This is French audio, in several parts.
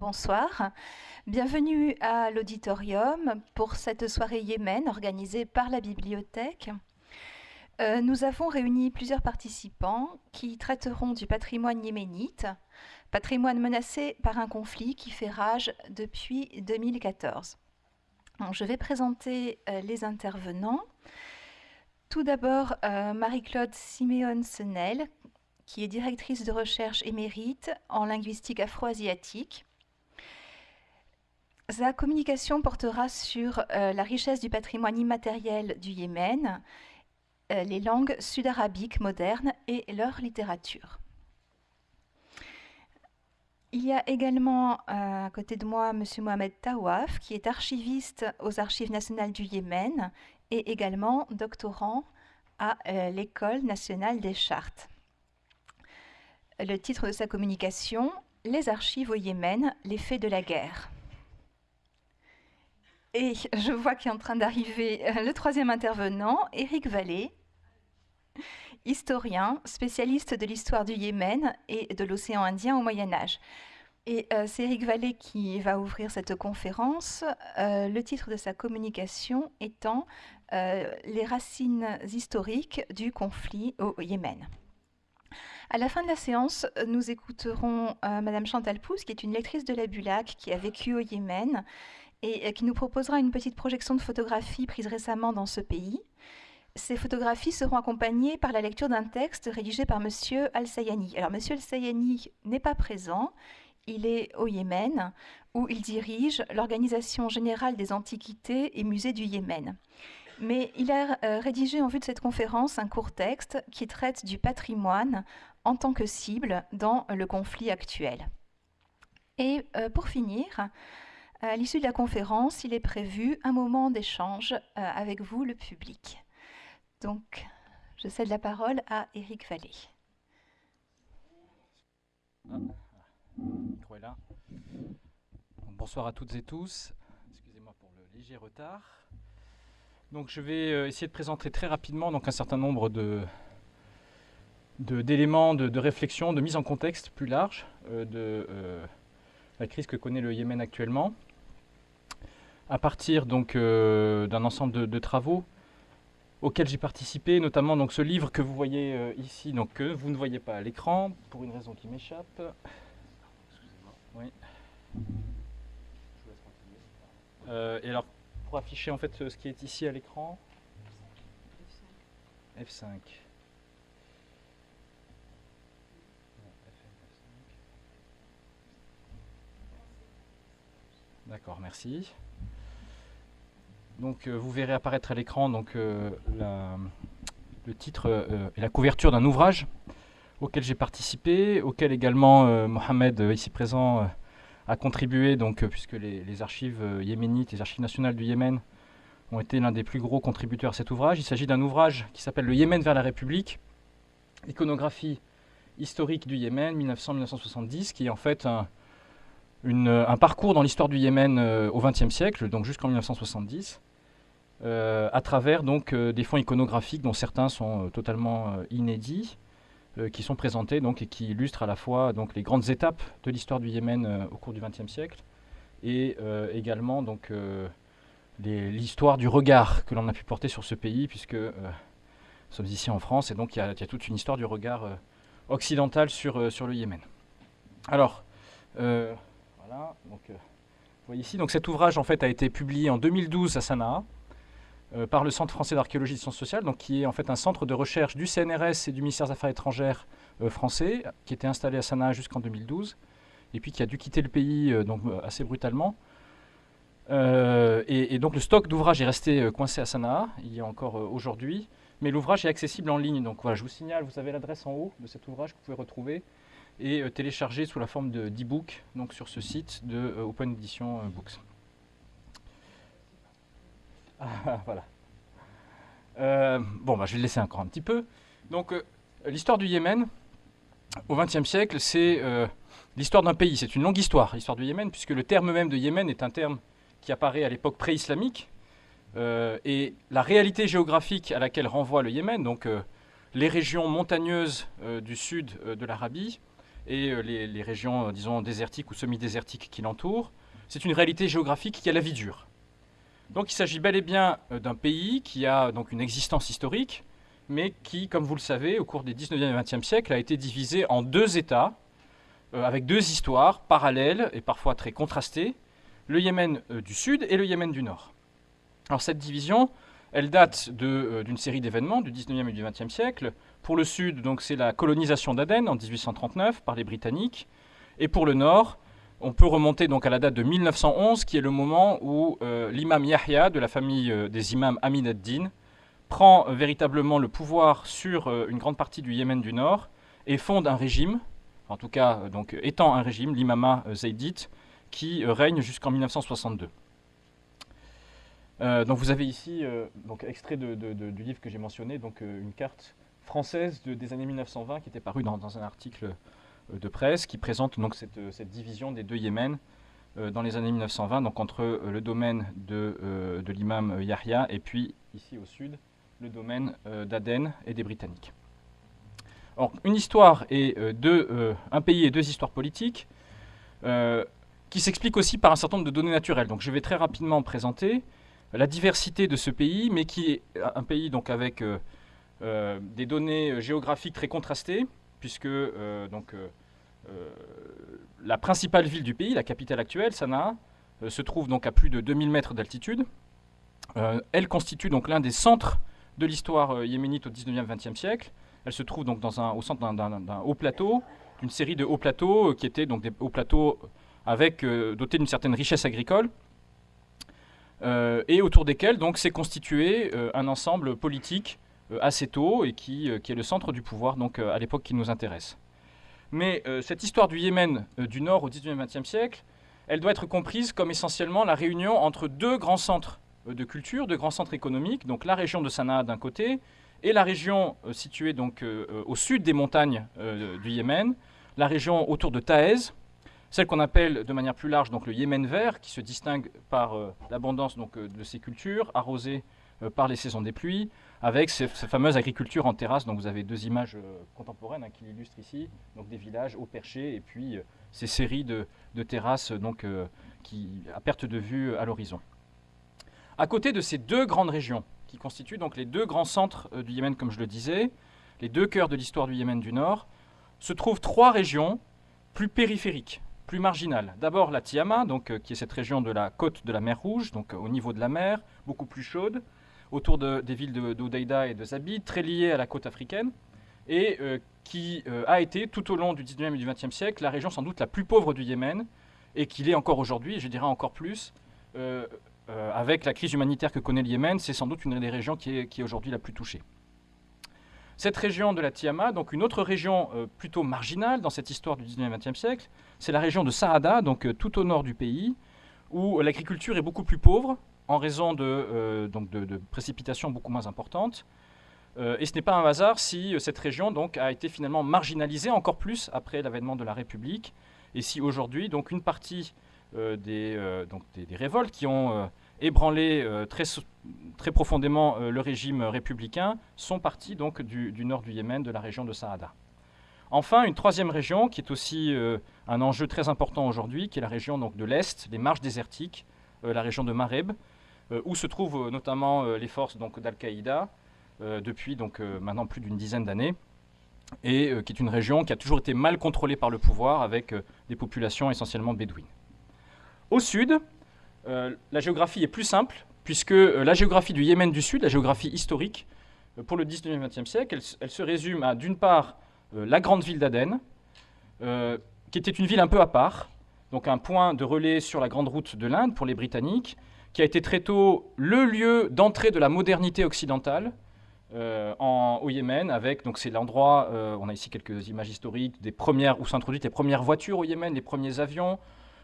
Bonsoir, bienvenue à l'auditorium pour cette soirée Yémen organisée par la bibliothèque. Euh, nous avons réuni plusieurs participants qui traiteront du patrimoine yéménite, patrimoine menacé par un conflit qui fait rage depuis 2014. je vais présenter euh, les intervenants. Tout d'abord, euh, Marie-Claude Siméon-Senel, qui est directrice de recherche émérite en linguistique afro-asiatique. Sa communication portera sur la richesse du patrimoine immatériel du Yémen euh, les langues sud-arabiques modernes et leur littérature. Il y a également euh, à côté de moi M. Mohamed Tawaf, qui est archiviste aux Archives nationales du Yémen et également doctorant à euh, l'École nationale des chartes. Le titre de sa communication, Les archives au Yémen, les faits de la guerre. Et je vois qu'il est en train d'arriver le troisième intervenant, Éric Vallée, historien, spécialiste de l'histoire du Yémen et de l'océan Indien au Moyen Âge. Et euh, c'est Eric Vallée qui va ouvrir cette conférence, euh, le titre de sa communication étant euh, Les racines historiques du conflit au Yémen. À la fin de la séance, nous écouterons Madame Chantal Pousse, qui est une lectrice de la Bulac, qui a vécu au Yémen et qui nous proposera une petite projection de photographie prise récemment dans ce pays. Ces photographies seront accompagnées par la lecture d'un texte rédigé par M. Al-Sayani. Alors, M. Al-Sayani n'est pas présent, il est au Yémen, où il dirige l'Organisation générale des antiquités et musées du Yémen. Mais il a euh, rédigé en vue de cette conférence un court texte qui traite du patrimoine en tant que cible dans le conflit actuel. Et euh, pour finir, à l'issue de la conférence, il est prévu un moment d'échange euh, avec vous, le public. Donc, je cède la parole à Éric Vallée. Ah, bonsoir à toutes et tous. Excusez-moi pour le léger retard. Donc, je vais euh, essayer de présenter très rapidement donc, un certain nombre de, d'éléments de, réflexion, de mise en contexte plus large euh, de la crise que connaît le Yémen actuellement, à partir donc d'un ensemble de, travaux auquel j'ai participé, notamment donc ce livre que vous voyez euh, ici, donc que vous ne voyez pas à l'écran, pour une raison qui m'échappe. Oui. Euh, et alors, pour afficher en fait ce qui est ici à l'écran. F5. D'accord, merci. Donc euh, vous verrez apparaître à l'écran donc euh, le titre euh, et la couverture d'un ouvrage auquel j'ai participé, auquel également Mohamed, ici présent, a contribué, donc, puisque les, archives yéménites, les archives nationales du Yémen, ont été l'un des plus gros contributeurs à cet ouvrage. Il s'agit d'un ouvrage qui s'appelle Le Yémen vers la République, iconographie historique du Yémen, 1900-1970, qui est en fait un, parcours dans l'histoire du Yémen au XXe siècle, donc jusqu'en 1970, euh, à travers donc euh, des fonds iconographiques dont certains sont euh, totalement inédits, qui sont présentés donc et qui illustrent à la fois donc les grandes étapes de l'histoire du Yémen au cours du XXe siècle et également donc l'histoire du regard que l'on a pu porter sur ce pays puisque nous sommes ici en France et donc il y, a toute une histoire du regard occidental sur, sur le Yémen. Alors, voilà, vous voyez ici, donc cet ouvrage en fait a été publié en 2012 à Sanaa, euh, par le Centre français d'archéologie et de sciences sociales, donc qui est en fait un centre de recherche du CNRS et du ministère des Affaires étrangères euh, français, qui était installé à Sanaa jusqu'en 2012, et puis qui a dû quitter le pays euh, donc, assez brutalement. Et, donc le stock d'ouvrages est resté coincé à Sanaa, il y a encore aujourd'hui, mais l'ouvrage est accessible en ligne. Donc voilà, je vous signale, vous avez l'adresse en haut de cet ouvrage que vous pouvez retrouver et télécharger sous la forme d'e-book donc sur ce site de Open Edition Books. Voilà. Euh, bon, bah, je vais le laisser encore un petit peu. Donc, euh, l'histoire du Yémen, au XXe siècle, c'est euh, l'histoire d'un pays. C'est une longue histoire, l'histoire du Yémen, puisque le terme même de Yémen est un terme qui apparaît à l'époque pré-islamique. et la réalité géographique à laquelle renvoie le Yémen, donc les régions montagneuses du sud de l'Arabie, et les, régions, disons, désertiques ou semi-désertiques qui l'entourent. C'est une réalité géographique qui a la vie dure. Donc il s'agit bel et bien d'un pays qui a donc une existence historique, mais qui, comme vous le savez, au cours des 19e et 20e siècles, a été divisé en deux États, avec deux histoires parallèles et parfois très contrastées, le Yémen du Sud et le Yémen du Nord. Alors cette division, elle date euh, d'une série d'événements du 19e et du 20e siècle. Pour le sud, c'est la colonisation d'Aden en 1839 par les Britanniques. Et pour le nord, on peut remonter donc à la date de 1911, qui est le moment où euh, l'imam Yahya, de la famille euh, des imams Amin ad-Din, prend véritablement le pouvoir sur une grande partie du Yémen du Nord et fonde un régime, en tout cas donc étant un régime, l'imama zaydite, qui règne jusqu'en 1962. Euh, donc vous avez ici, euh, donc extrait du livre que j'ai mentionné, donc euh, une carte française des années 1920 qui était parue dans, un article de presse qui présente donc cette, division des deux Yémen dans les années 1920, donc entre le domaine de, l'imam Yahya et puis ici au sud le domaine d'Aden et des Britanniques. Une histoire et deux, un pays et deux histoires politiques qui s'expliquent aussi par un certain nombre de données naturelles. Donc je vais très rapidement présenter la diversité de ce pays, mais qui est un pays donc avec euh, euh, des données géographiques très contrastées, puisque euh, donc, la principale ville du pays, la capitale actuelle, Sanaa, se trouve donc à plus de 2000 mètres d'altitude. elle constitue donc l'un des centres de l'histoire yéménite au 19e 20e siècle. Elle se trouve donc au centre d'un haut plateau, d'une série de hauts plateaux qui étaient donc des hauts plateaux dotés d'une certaine richesse agricole. Euh, et autour desquels s'est constitué euh, un ensemble politique euh, assez tôt et qui, qui, est le centre du pouvoir donc à l'époque qui nous intéresse. Mais cette histoire du Yémen du Nord au 19e 20e siècle, elle doit être comprise comme essentiellement la réunion entre deux grands centres de culture, deux grands centres économiques, donc la région de Sanaa d'un côté et la région située donc au sud des montagnes du Yémen, la région autour de Taez, celle qu'on appelle de manière plus large donc le Yémen vert, qui se distingue par euh, l'abondance donc euh, de ses cultures, arrosées euh, par les saisons des pluies, avec cette fameuse agriculture en terrasse. Donc vous avez deux images contemporaines hein, qui l'illustrent ici, donc des villages au perché et puis ces séries de, terrasses qui, à perte de vue à l'horizon. À côté de ces deux grandes régions, qui constituent donc les deux grands centres du Yémen, comme je le disais, les deux cœurs de l'histoire du Yémen du Nord, se trouvent trois régions plus périphériques, plus marginales. D'abord la Tiama, euh, qui est cette région de la côte de la mer Rouge, donc euh, au niveau de la mer, beaucoup plus chaude, autour des villes d'Odeida et de Zabid, très liée à la côte africaine, et euh, qui a été tout au long du 19e et du 20e siècle la région sans doute la plus pauvre du Yémen, et qui l'est encore aujourd'hui, et je dirais encore plus, avec la crise humanitaire que connaît le Yémen, c'est sans doute une des régions qui est, qui est aujourd'hui la plus touchée. Cette région de la Tiama, donc une autre région euh, plutôt marginale dans cette histoire du 19e 20e siècle, c'est la région de Saada, donc euh, tout au nord du pays, où l'agriculture est beaucoup plus pauvre en raison de, euh, donc de, précipitations beaucoup moins importantes. et ce n'est pas un hasard si cette région donc, a été finalement marginalisée encore plus après l'avènement de la République, et si aujourd'hui donc une partie des, donc des, révoltes qui ont ébranlé euh, très, très profondément euh, le régime républicain, sont partis donc du, nord du Yémen, de la région de Saada. Enfin, une troisième région qui est aussi euh, un enjeu très important aujourd'hui, qui est la région donc, de l'Est, les marches désertiques, la région de Mareb, où se trouvent notamment les forces d'Al-Qaïda depuis maintenant plus d'une dizaine d'années, et qui est une région qui a toujours été mal contrôlée par le pouvoir, avec des populations essentiellement bédouines. Au sud, euh, la géographie est plus simple, puisque euh, la géographie du Yémen du Sud, la géographie historique, euh, pour le 19e et 20e siècle, elle, se résume à, d'une part, la grande ville d'Aden, qui était une ville un peu à part, donc un point de relais sur la grande route de l'Inde pour les Britanniques, qui a été très tôt le lieu d'entrée de la modernité occidentale en, au Yémen, avec donc c'est l'endroit, on a ici quelques images historiques des premières où sont introduites les premières voitures au Yémen, les premiers avions,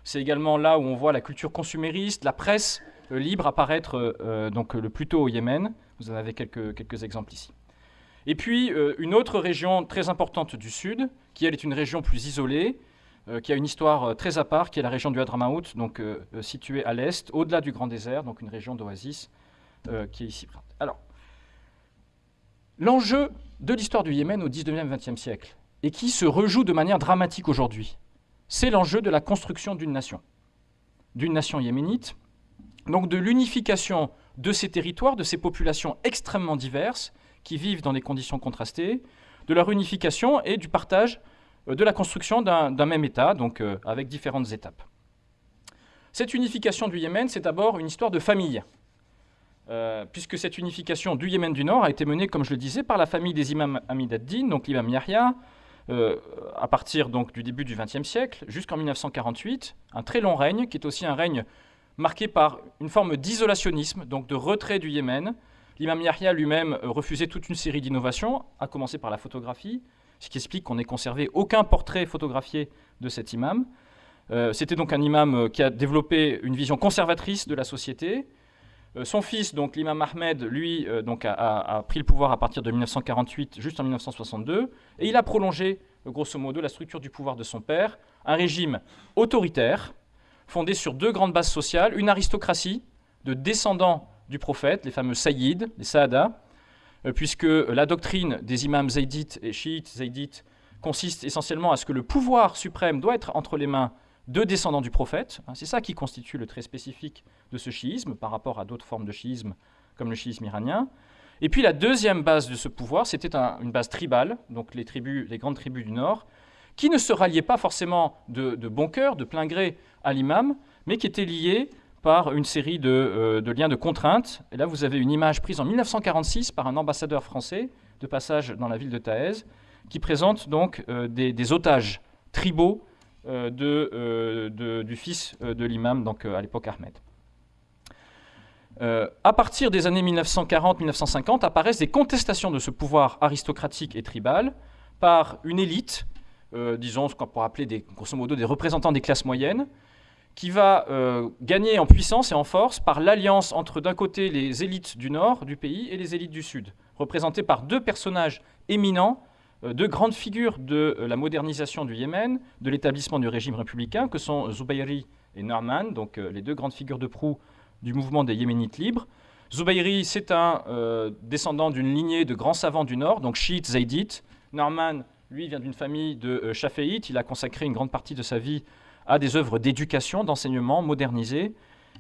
c'est également là où on voit la culture consumériste, la presse euh, libre apparaître euh, euh, donc, le plus tôt au Yémen. Vous en avez quelques, quelques exemples ici. Et puis une autre région très importante du sud, qui elle est une région plus isolée, qui a une histoire très à part, qui est la région du Hadramaut, donc située à l'est, au-delà du Grand Désert, donc une région d'oasis qui est ici. Alors, l'enjeu de l'histoire du Yémen au 19e 20e siècle, et qui se rejoue de manière dramatique aujourd'hui. C'est l'enjeu de la construction d'une nation, d'une nation yéménite, donc de l'unification de ces territoires, de ces populations extrêmement diverses qui vivent dans des conditions contrastées, de leur unification et du partage euh, de la construction d'un même État, donc euh, avec différentes étapes. Cette unification du Yémen, c'est d'abord une histoire de famille, euh, puisque cette unification du Yémen du Nord a été menée, comme je le disais, par la famille des imams Hamid ad-Din, donc l'imam Yahya, à partir donc, du début du XXe siècle jusqu'en 1948, un très long règne qui est aussi un règne marqué par une forme d'isolationnisme, donc de retrait du Yémen. L'imam Yahya lui-même refusait toute une série d'innovations, à commencer par la photographie, ce qui explique qu'on n'ait conservé aucun portrait photographié de cet imam. Euh, c'était donc un imam euh, qui a développé une vision conservatrice de la société. Euh, son fils, donc l'imam Ahmed, lui, donc a, pris le pouvoir à partir de 1948, juste en 1962, et il a prolongé, grosso modo, la structure du pouvoir de son père, un régime autoritaire, fondé sur deux grandes bases sociales, une aristocratie de descendants du prophète, les fameux Sayyid, les Saada, euh, puisque la doctrine des imams zaydites et chiites zaydites consiste essentiellement à ce que le pouvoir suprême doit être entre les mains de descendants du prophète. Hein, c'est ça qui constitue le trait spécifique de ce chiisme par rapport à d'autres formes de chiisme comme le chiisme iranien. Et puis la deuxième base de ce pouvoir, c'était une base tribale, donc les, tribus, les grandes tribus du Nord, qui ne se ralliaient pas forcément de, de bon cœur, de plein gré à l'imam, mais qui étaient liées par une série euh, de, liens de contraintes. Et là, vous avez une image prise en 1946 par un ambassadeur français de passage dans la ville de Taez, qui présente donc euh, des, otages tribaux euh, du fils de l'imam, donc à l'époque Ahmed. à partir des années 1940-1950 apparaissent des contestations de ce pouvoir aristocratique et tribal par une élite, disons ce qu'on pourrait appeler des, grosso modo des représentants des classes moyennes, qui va euh, gagner en puissance et en force par l'alliance entre d'un côté les élites du nord du pays et les élites du sud, représentées par deux personnages éminents, euh, deux grandes figures de euh, la modernisation du Yémen, de l'établissement du régime républicain, que sont Zubayri et Norman, donc les deux grandes figures de proue du mouvement des Yéménites libres. Zubayri, c'est un descendant d'une lignée de grands savants du nord, donc chiites zaydites. Norman, lui, vient d'une famille de chaféites. Il a consacré une grande partie de sa vie à des œuvres d'éducation, d'enseignement modernisées.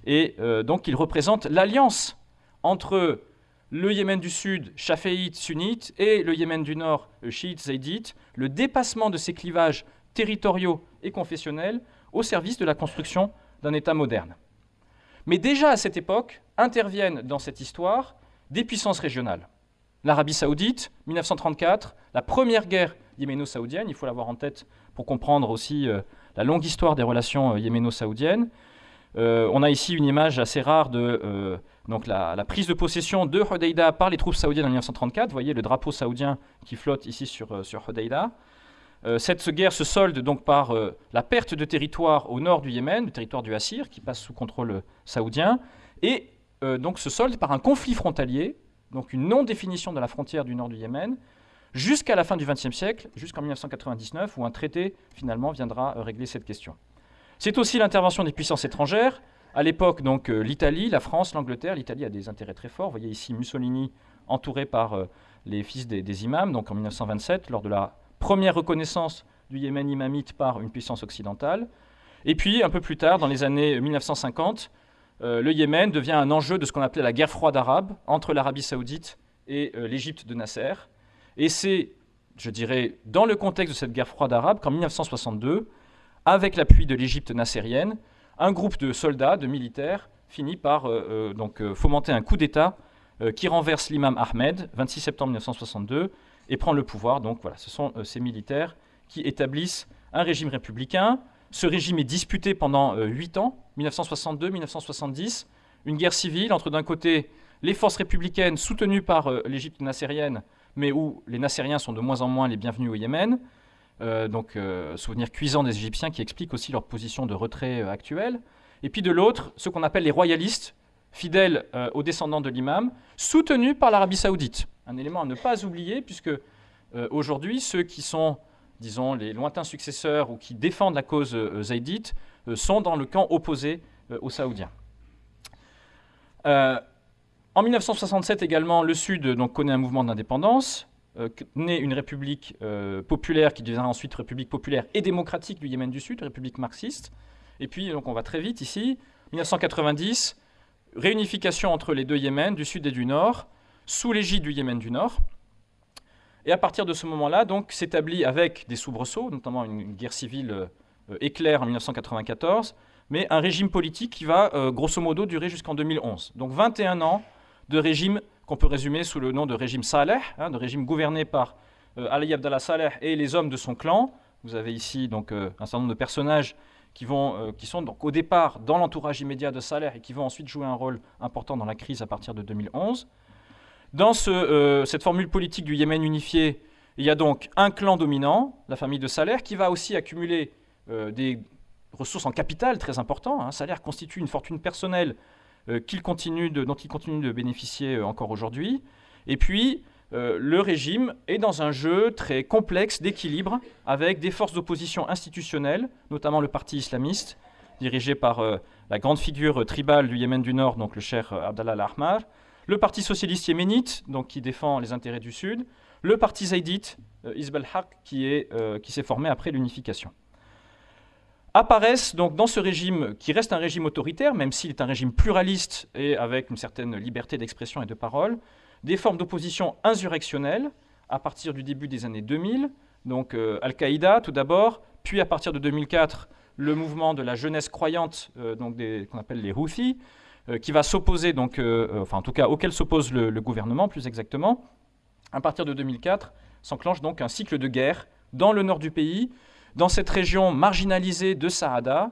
Et euh, donc il représente l'alliance entre le Yémen du Sud, chaféite, sunnite, et le Yémen du Nord, chiite, zaïdite, le dépassement de ces clivages territoriaux et confessionnels au service de la construction d'un État moderne. Mais déjà à cette époque interviennent dans cette histoire des puissances régionales. L'Arabie saoudite, 1934, la première guerre yéméno-saoudienne, il faut l'avoir en tête pour comprendre aussi euh, la longue histoire des relations euh, yéméno-saoudiennes. Euh, on a ici une image assez rare de euh, la, prise de possession de Hodeida par les troupes saoudiennes en 1934. Vous voyez le drapeau saoudien qui flotte ici sur, sur Hodeida. cette guerre se solde donc par la perte de territoire au nord du Yémen, le territoire du Assir, qui passe sous contrôle saoudien, et donc se solde par un conflit frontalier, donc une non-définition de la frontière du nord du Yémen, jusqu'à la fin du XXe siècle, jusqu'en 1999, où un traité finalement viendra euh, régler cette question. C'est aussi l'intervention des puissances étrangères. À l'époque, donc euh, l'Italie, la France, l'Angleterre. L'Italie a des intérêts très forts. Vous voyez ici Mussolini entouré par euh, les fils des, imams, donc en 1927, lors de la première reconnaissance du Yémen imamite par une puissance occidentale. Et puis, un peu plus tard, dans les années 1950, le Yémen devient un enjeu de ce qu'on appelait la guerre froide arabe entre l'Arabie saoudite et l'Égypte de Nasser. Et c'est, je dirais, dans le contexte de cette guerre froide arabe qu'en 1962, avec l'appui de l'Égypte nassérienne, un groupe de soldats, de militaires, finit par euh, euh, donc, euh, fomenter un coup d'État qui renverse l'imam Ahmed, 26 septembre 1962, et prend le pouvoir. Donc voilà, ce sont ces militaires qui établissent un régime républicain. Ce régime est disputé pendant 8 ans, 1962-1970, une guerre civile entre d'un côté les forces républicaines soutenues par l'Égypte nassérienne mais où les Nassériens sont de moins en moins les bienvenus au Yémen. Euh, donc, euh, souvenir cuisant des Égyptiens qui explique aussi leur position de retrait euh, actuelle. Et puis de l'autre, ce qu'on appelle les royalistes, fidèles aux descendants de l'imam, soutenus par l'Arabie saoudite. Un élément à ne pas oublier, puisque aujourd'hui, ceux qui sont, disons, les lointains successeurs ou qui défendent la cause zaïdite sont dans le camp opposé aux Saoudiens. En 1967 également, le Sud donc, connaît un mouvement d'indépendance. naît une république populaire qui deviendra ensuite république populaire et démocratique du Yémen du Sud, république marxiste. Et puis, donc, on va très vite ici. 1990, réunification entre les deux Yémen, du Sud et du Nord, sous l'égide du Yémen du Nord. Et à partir de ce moment-là, donc, s'établit avec des soubresauts, notamment une, guerre civile euh, éclair en 1994, mais un régime politique qui va euh, grosso modo durer jusqu'en 2011. Donc 21 ans de régime qu'on peut résumer sous le nom de régime Saleh, hein, de régime gouverné par euh, Ali Abdallah Saleh et les hommes de son clan. Vous avez ici donc un certain nombre de personnages qui, vont, qui sont donc au départ dans l'entourage immédiat de Saleh et qui vont ensuite jouer un rôle important dans la crise à partir de 2011. Dans euh, cette formule politique du Yémen unifié, il y a donc un clan dominant, la famille de Saleh, qui va aussi accumuler euh, des ressources en capital très importantes. Hein. Saleh constitue une fortune personnelle euh, continue dont il continue de bénéficier encore aujourd'hui. Et puis, le régime est dans un jeu très complexe d'équilibre avec des forces d'opposition institutionnelles, notamment le parti islamiste, dirigé par la grande figure tribale du Yémen du Nord, donc le cher Abdallah al-Ahmar, le Parti socialiste yéménite, donc qui défend les intérêts du Sud, le Parti zaïdite, euh, Isbel Haq, euh, qui s'est formé après l'unification. Apparaissent donc dans ce régime, qui reste un régime autoritaire, même s'il est un régime pluraliste et avec une certaine liberté d'expression et de parole, des formes d'opposition insurrectionnelle à partir du début des années 2000, donc euh, Al-Qaïda tout d'abord, puis à partir de 2004, le mouvement de la jeunesse croyante, donc qu'on appelle les Houthis, euh, qui va s'opposer, donc, euh, euh, enfin en tout cas auquel s'oppose le, gouvernement plus exactement. À partir de 2004, s'enclenche donc un cycle de guerre dans le nord du pays, dans cette région marginalisée de Saada,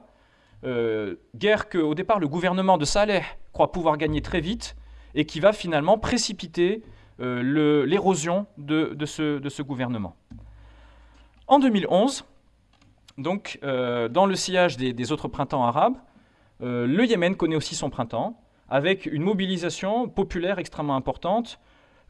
guerre que au départ le gouvernement de Saleh croit pouvoir gagner très vite et qui va finalement précipiter l'érosion de, ce, gouvernement. En 2011, donc dans le sillage des autres printemps arabes, euh, le Yémen connaît aussi son printemps, avec une mobilisation populaire extrêmement importante,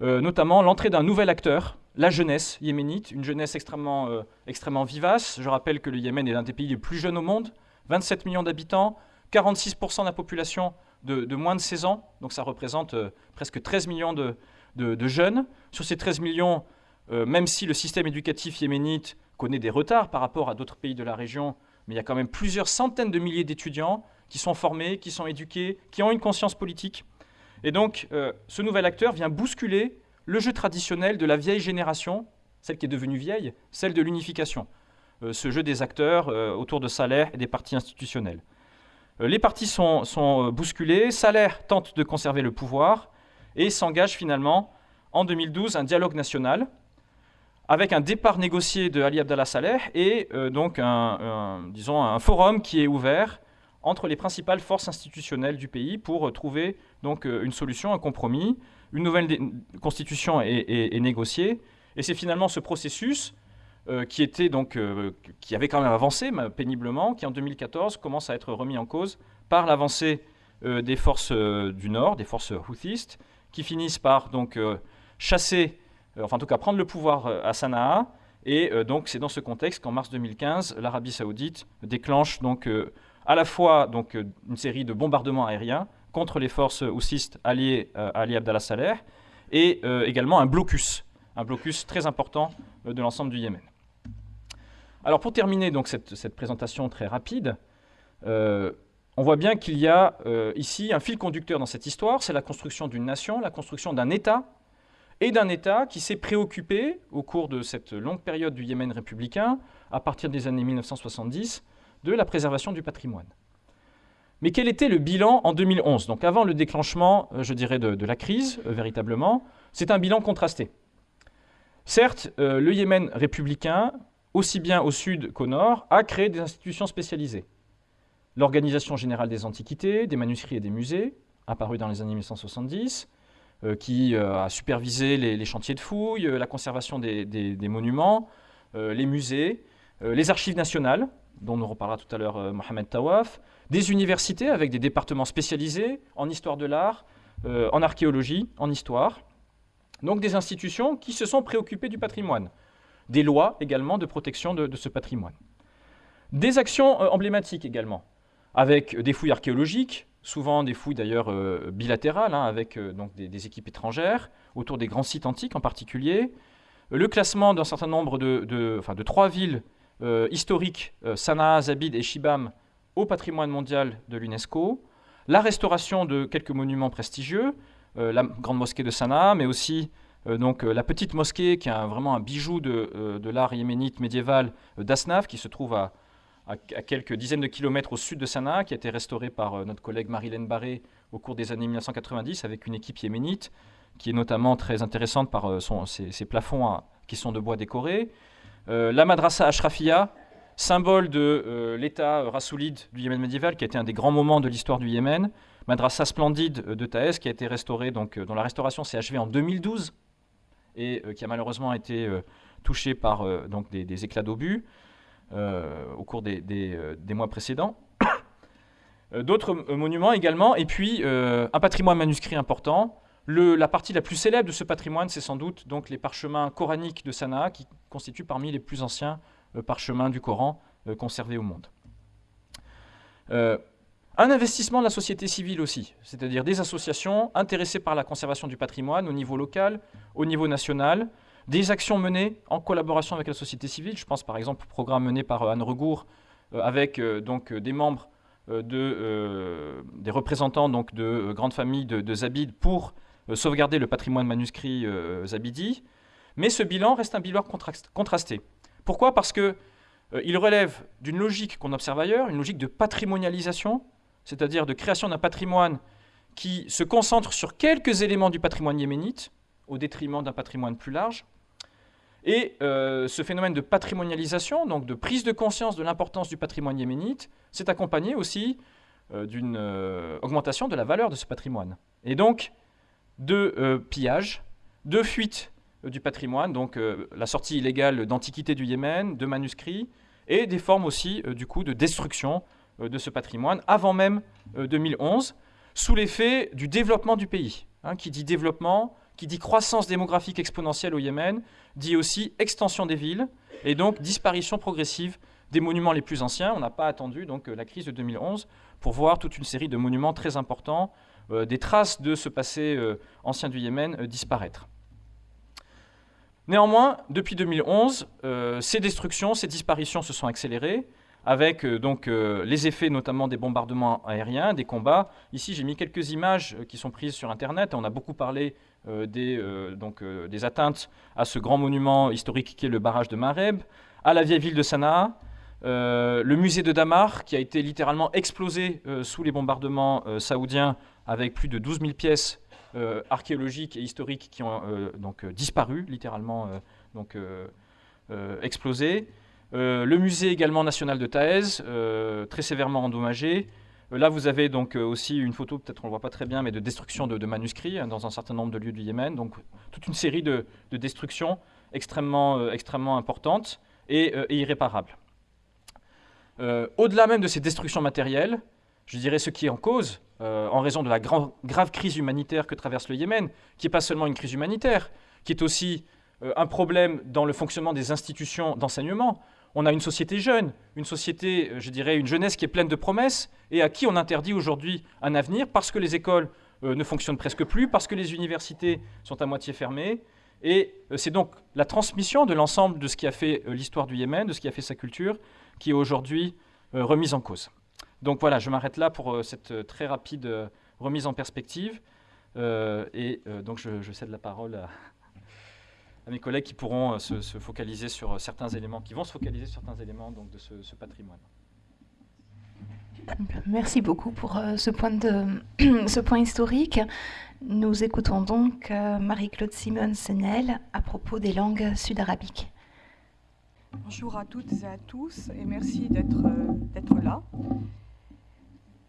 euh, notamment l'entrée d'un nouvel acteur, la jeunesse yéménite, une jeunesse extrêmement, euh, extrêmement vivace. Je rappelle que le Yémen est l'un des pays les plus jeunes au monde, 27 millions d'habitants, 46% de la population de, moins de 16 ans, donc ça représente presque 13 millions de, jeunes. Sur ces 13 millions, même si le système éducatif yéménite connaît des retards par rapport à d'autres pays de la région, mais il y a quand même plusieurs centaines de milliers d'étudiants qui sont formés, qui sont éduqués, qui ont une conscience politique. Et donc, euh, ce nouvel acteur vient bousculer le jeu traditionnel de la vieille génération, celle qui est devenue vieille, celle de l'unification. Euh, ce jeu des acteurs euh, autour de Salaire et des partis institutionnels. les partis sont, bousculés, Salaire tente de conserver le pouvoir et s'engage finalement en 2012 un dialogue national avec un départ négocié de Ali Abdallah Saleh et donc un, forum qui est ouvert entre les principales forces institutionnelles du pays pour euh, trouver euh, une solution, un compromis. Une nouvelle constitution est, négociée. Et c'est finalement ce processus euh, qui, était donc, qui avait quand même avancé péniblement, qui en 2014 commence à être remis en cause par l'avancée des forces du Nord, des forces houthistes, qui finissent par donc, chasser, enfin en tout cas prendre le pouvoir à Sanaa. Et donc c'est dans ce contexte qu'en mars 2015, l'Arabie saoudite déclenche donc à la fois euh, une série de bombardements aériens contre les forces houssistes alliées euh, à Ali Abdallah Saleh et euh, également un blocus, un blocus très important de l'ensemble du Yémen. Alors pour terminer donc cette, présentation très rapide, on voit bien qu'il y a ici un fil conducteur dans cette histoire, c'est la construction d'une nation, la construction d'un État, et d'un État qui s'est préoccupé au cours de cette longue période du Yémen républicain, à partir des années 1970, de la préservation du patrimoine. Mais quel était le bilan en 2011 Donc avant le déclenchement, euh, je dirais, de, la crise, euh, véritablement, c'est un bilan contrasté. Certes, euh, le Yémen républicain, aussi bien au sud qu'au nord, a créé des institutions spécialisées. L'Organisation générale des antiquités, des manuscrits et des musées, apparue dans les années 1970, qui a supervisé les, chantiers de fouilles, la conservation des monuments, les musées, les archives nationales, dont nous reparlera tout à l'heure Mohamed Tawaf, des universités avec des départements spécialisés en histoire de l'art, euh, en archéologie, en histoire. Donc des institutions qui se sont préoccupées du patrimoine. Des lois également de protection de, ce patrimoine. Des actions euh, emblématiques également, avec des fouilles archéologiques, souvent des fouilles d'ailleurs bilatérales, hein, avec donc des, équipes étrangères, autour des grands sites antiques en particulier, le classement d'un certain nombre de trois villes historiques, Sanaa, Zabid et Shibam, au patrimoine mondial de l'UNESCO, la restauration de quelques monuments prestigieux, la grande mosquée de Sanaa, mais aussi donc, la petite mosquée qui est vraiment un bijou de, de l'art yéménite médiéval d'Asnaf, qui se trouve à, à, quelques dizaines de kilomètres au sud de Sanaa, qui a été restaurée par notre collègue Marilène Barré au cours des années 1990 avec une équipe yéménite, qui est notamment très intéressante par son, ses, plafonds qui sont de bois décorés. la madrasa Ashrafia, symbole de l'État rassoulide du Yémen médiéval, qui a été un des grands moments de l'histoire du Yémen. Madrasa splendide de Taès, qui a été restaurée, donc, dont la restauration s'est achevée en 2012 et qui a malheureusement été touchée par des, éclats d'obus au cours des, mois précédents. D'autres monuments également, et puis un patrimoine manuscrit important. La partie la plus célèbre de ce patrimoine, c'est sans doute donc les parchemins coraniques de Sanaa, qui constituent parmi les plus anciens parchemins du Coran conservés au monde. Un investissement de la société civile aussi, c'est-à-dire des associations intéressées par la conservation du patrimoine au niveau local, au niveau national, des actions menées en collaboration avec la société civile. Je pense par exemple au programme mené par euh, Anne Regour euh, avec euh, donc, des membres, de, des représentants donc, de grandes familles de, Zabid pour sauvegarder le patrimoine manuscrit zabidi. Mais ce bilan reste un bilan contrasté. Pourquoi? Parce qu'il il relève d'une logique qu'on observe ailleurs, une logique de patrimonialisation, c'est-à-dire de création d'un patrimoine qui se concentre sur quelques éléments du patrimoine yéménite, au détriment d'un patrimoine plus large. Et euh, ce phénomène de patrimonialisation, donc de prise de conscience de l'importance du patrimoine yéménite, s'est accompagné aussi euh, d'une euh, augmentation de la valeur de ce patrimoine. Et donc, de pillage, de fuite du patrimoine, donc la sortie illégale d'antiquités du Yémen, de manuscrits, et des formes aussi, du coup, de destruction euh, de ce patrimoine avant même 2011, euh, sous l'effet du développement du pays. Hein, qui dit développement, qui dit croissance démographique exponentielle au Yémen, dit aussi extension des villes et donc disparition progressive des monuments les plus anciens. On n'a pas attendu euh, la crise de 2011 pour voir toute une série de monuments très importants, des traces de ce passé ancien du Yémen disparaître. Néanmoins, depuis 2011, ces destructions, ces disparitions se sont accélérées avec euh, donc euh, les effets notamment des bombardements aériens, des combats. Ici, j'ai mis quelques images euh, qui sont prises sur Internet. On a beaucoup parlé des, donc, des atteintes à ce grand monument historique qui est le barrage de Mareb, à la vieille ville de Sanaa, le musée de Damar, qui a été littéralement explosé sous les bombardements saoudiens, avec plus de 12 000 pièces archéologiques et historiques qui ont donc disparu, littéralement donc, explosées. Euh, le musée également national de Taez, euh, très sévèrement endommagé. Euh, là, vous avez donc aussi une photo, peut-être on ne le voit pas très bien, mais de destruction de, manuscrits hein, dans un certain nombre de lieux du Yémen. Donc toute une série de, destructions extrêmement, extrêmement importantes et, irréparables. Au-delà même de ces destructions matérielles, je dirais ce qui est en cause, en raison de la grave crise humanitaire que traverse le Yémen, qui n'est pas seulement une crise humanitaire, qui est aussi un problème dans le fonctionnement des institutions d'enseignement on a une société jeune, une société, euh, je dirais, une jeunesse qui est pleine de promesses et à qui on interdit aujourd'hui un avenir parce que les écoles euh, ne fonctionnent presque plus, parce que les universités sont à moitié fermées. Et euh, c'est donc la transmission de l'ensemble de ce qui a fait l'histoire du Yémen, de ce qui a fait sa culture, qui est aujourd'hui remise en cause. Donc voilà, je m'arrête là pour cette très rapide remise en perspective. et donc je, je cède la parole à, à mes collègues qui pourront euh, se, focaliser sur euh, certains éléments, qui vont se focaliser sur certains éléments donc, de ce, patrimoine. Merci beaucoup pour euh, ce, point de, ce point historique. Nous écoutons donc Marie-Claude Simon-Senel à propos des langues sud-arabiques. Bonjour à toutes et à tous et merci d'être là.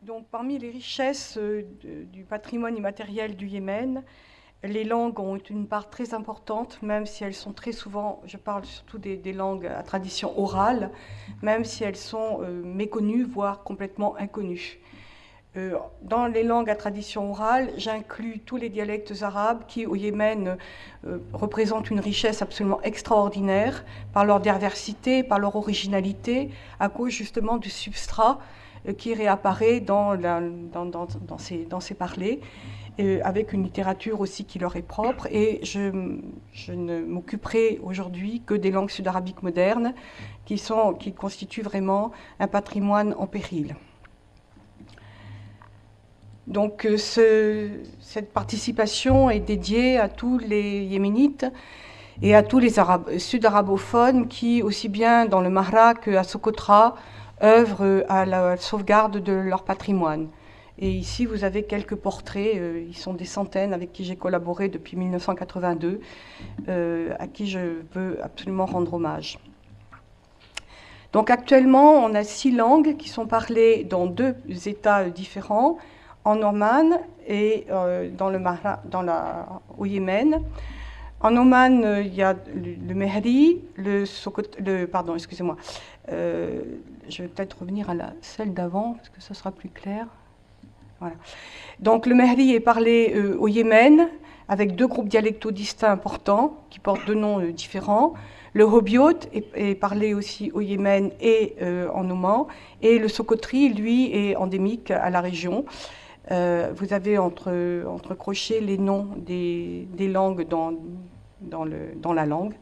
Donc, parmi les richesses du patrimoine immatériel du Yémen, les langues ont une part très importante, même si elles sont très souvent, je parle surtout des, langues à tradition orale, même si elles sont euh, méconnues, voire complètement inconnues. Euh, dans les langues à tradition orale, j'inclus tous les dialectes arabes qui, au Yémen, euh, représentent une richesse absolument extraordinaire par leur diversité, par leur originalité, à cause justement du substrat euh, qui réapparaît dans, ces, dans avec une littérature aussi qui leur est propre. Et je, ne m'occuperai aujourd'hui que des langues sud-arabiques modernes, qui constituent vraiment un patrimoine en péril. Donc euh, cette participation est dédiée à tous les Yéménites et à tous les sud-arabophones qui, aussi bien dans le Mahra qu'à Socotra, œuvrent à la sauvegarde de leur patrimoine. Et ici, vous avez quelques portraits, euh, ils sont des centaines avec qui j'ai collaboré depuis 1982, euh, à qui je veux absolument rendre hommage. Donc actuellement, on a six langues qui sont parlées dans deux États différents, en Oman et euh, dans le au Yémen. En Oman, euh, il y a le, Mehri, le, le pardon, excusez-moi. Euh, je vais peut-être revenir à celle d'avant parce que ça sera plus clair. Donc le Mehri est parlé au Yémen avec deux groupes dialectaux distincts importants qui portent deux noms différents. Le Hobiot est, parlé aussi au Yémen et en Oman. Et le Sokotri, lui, est endémique à la région. Euh, vous avez entre, entre crochets les noms des, des langues dans, dans, la langue.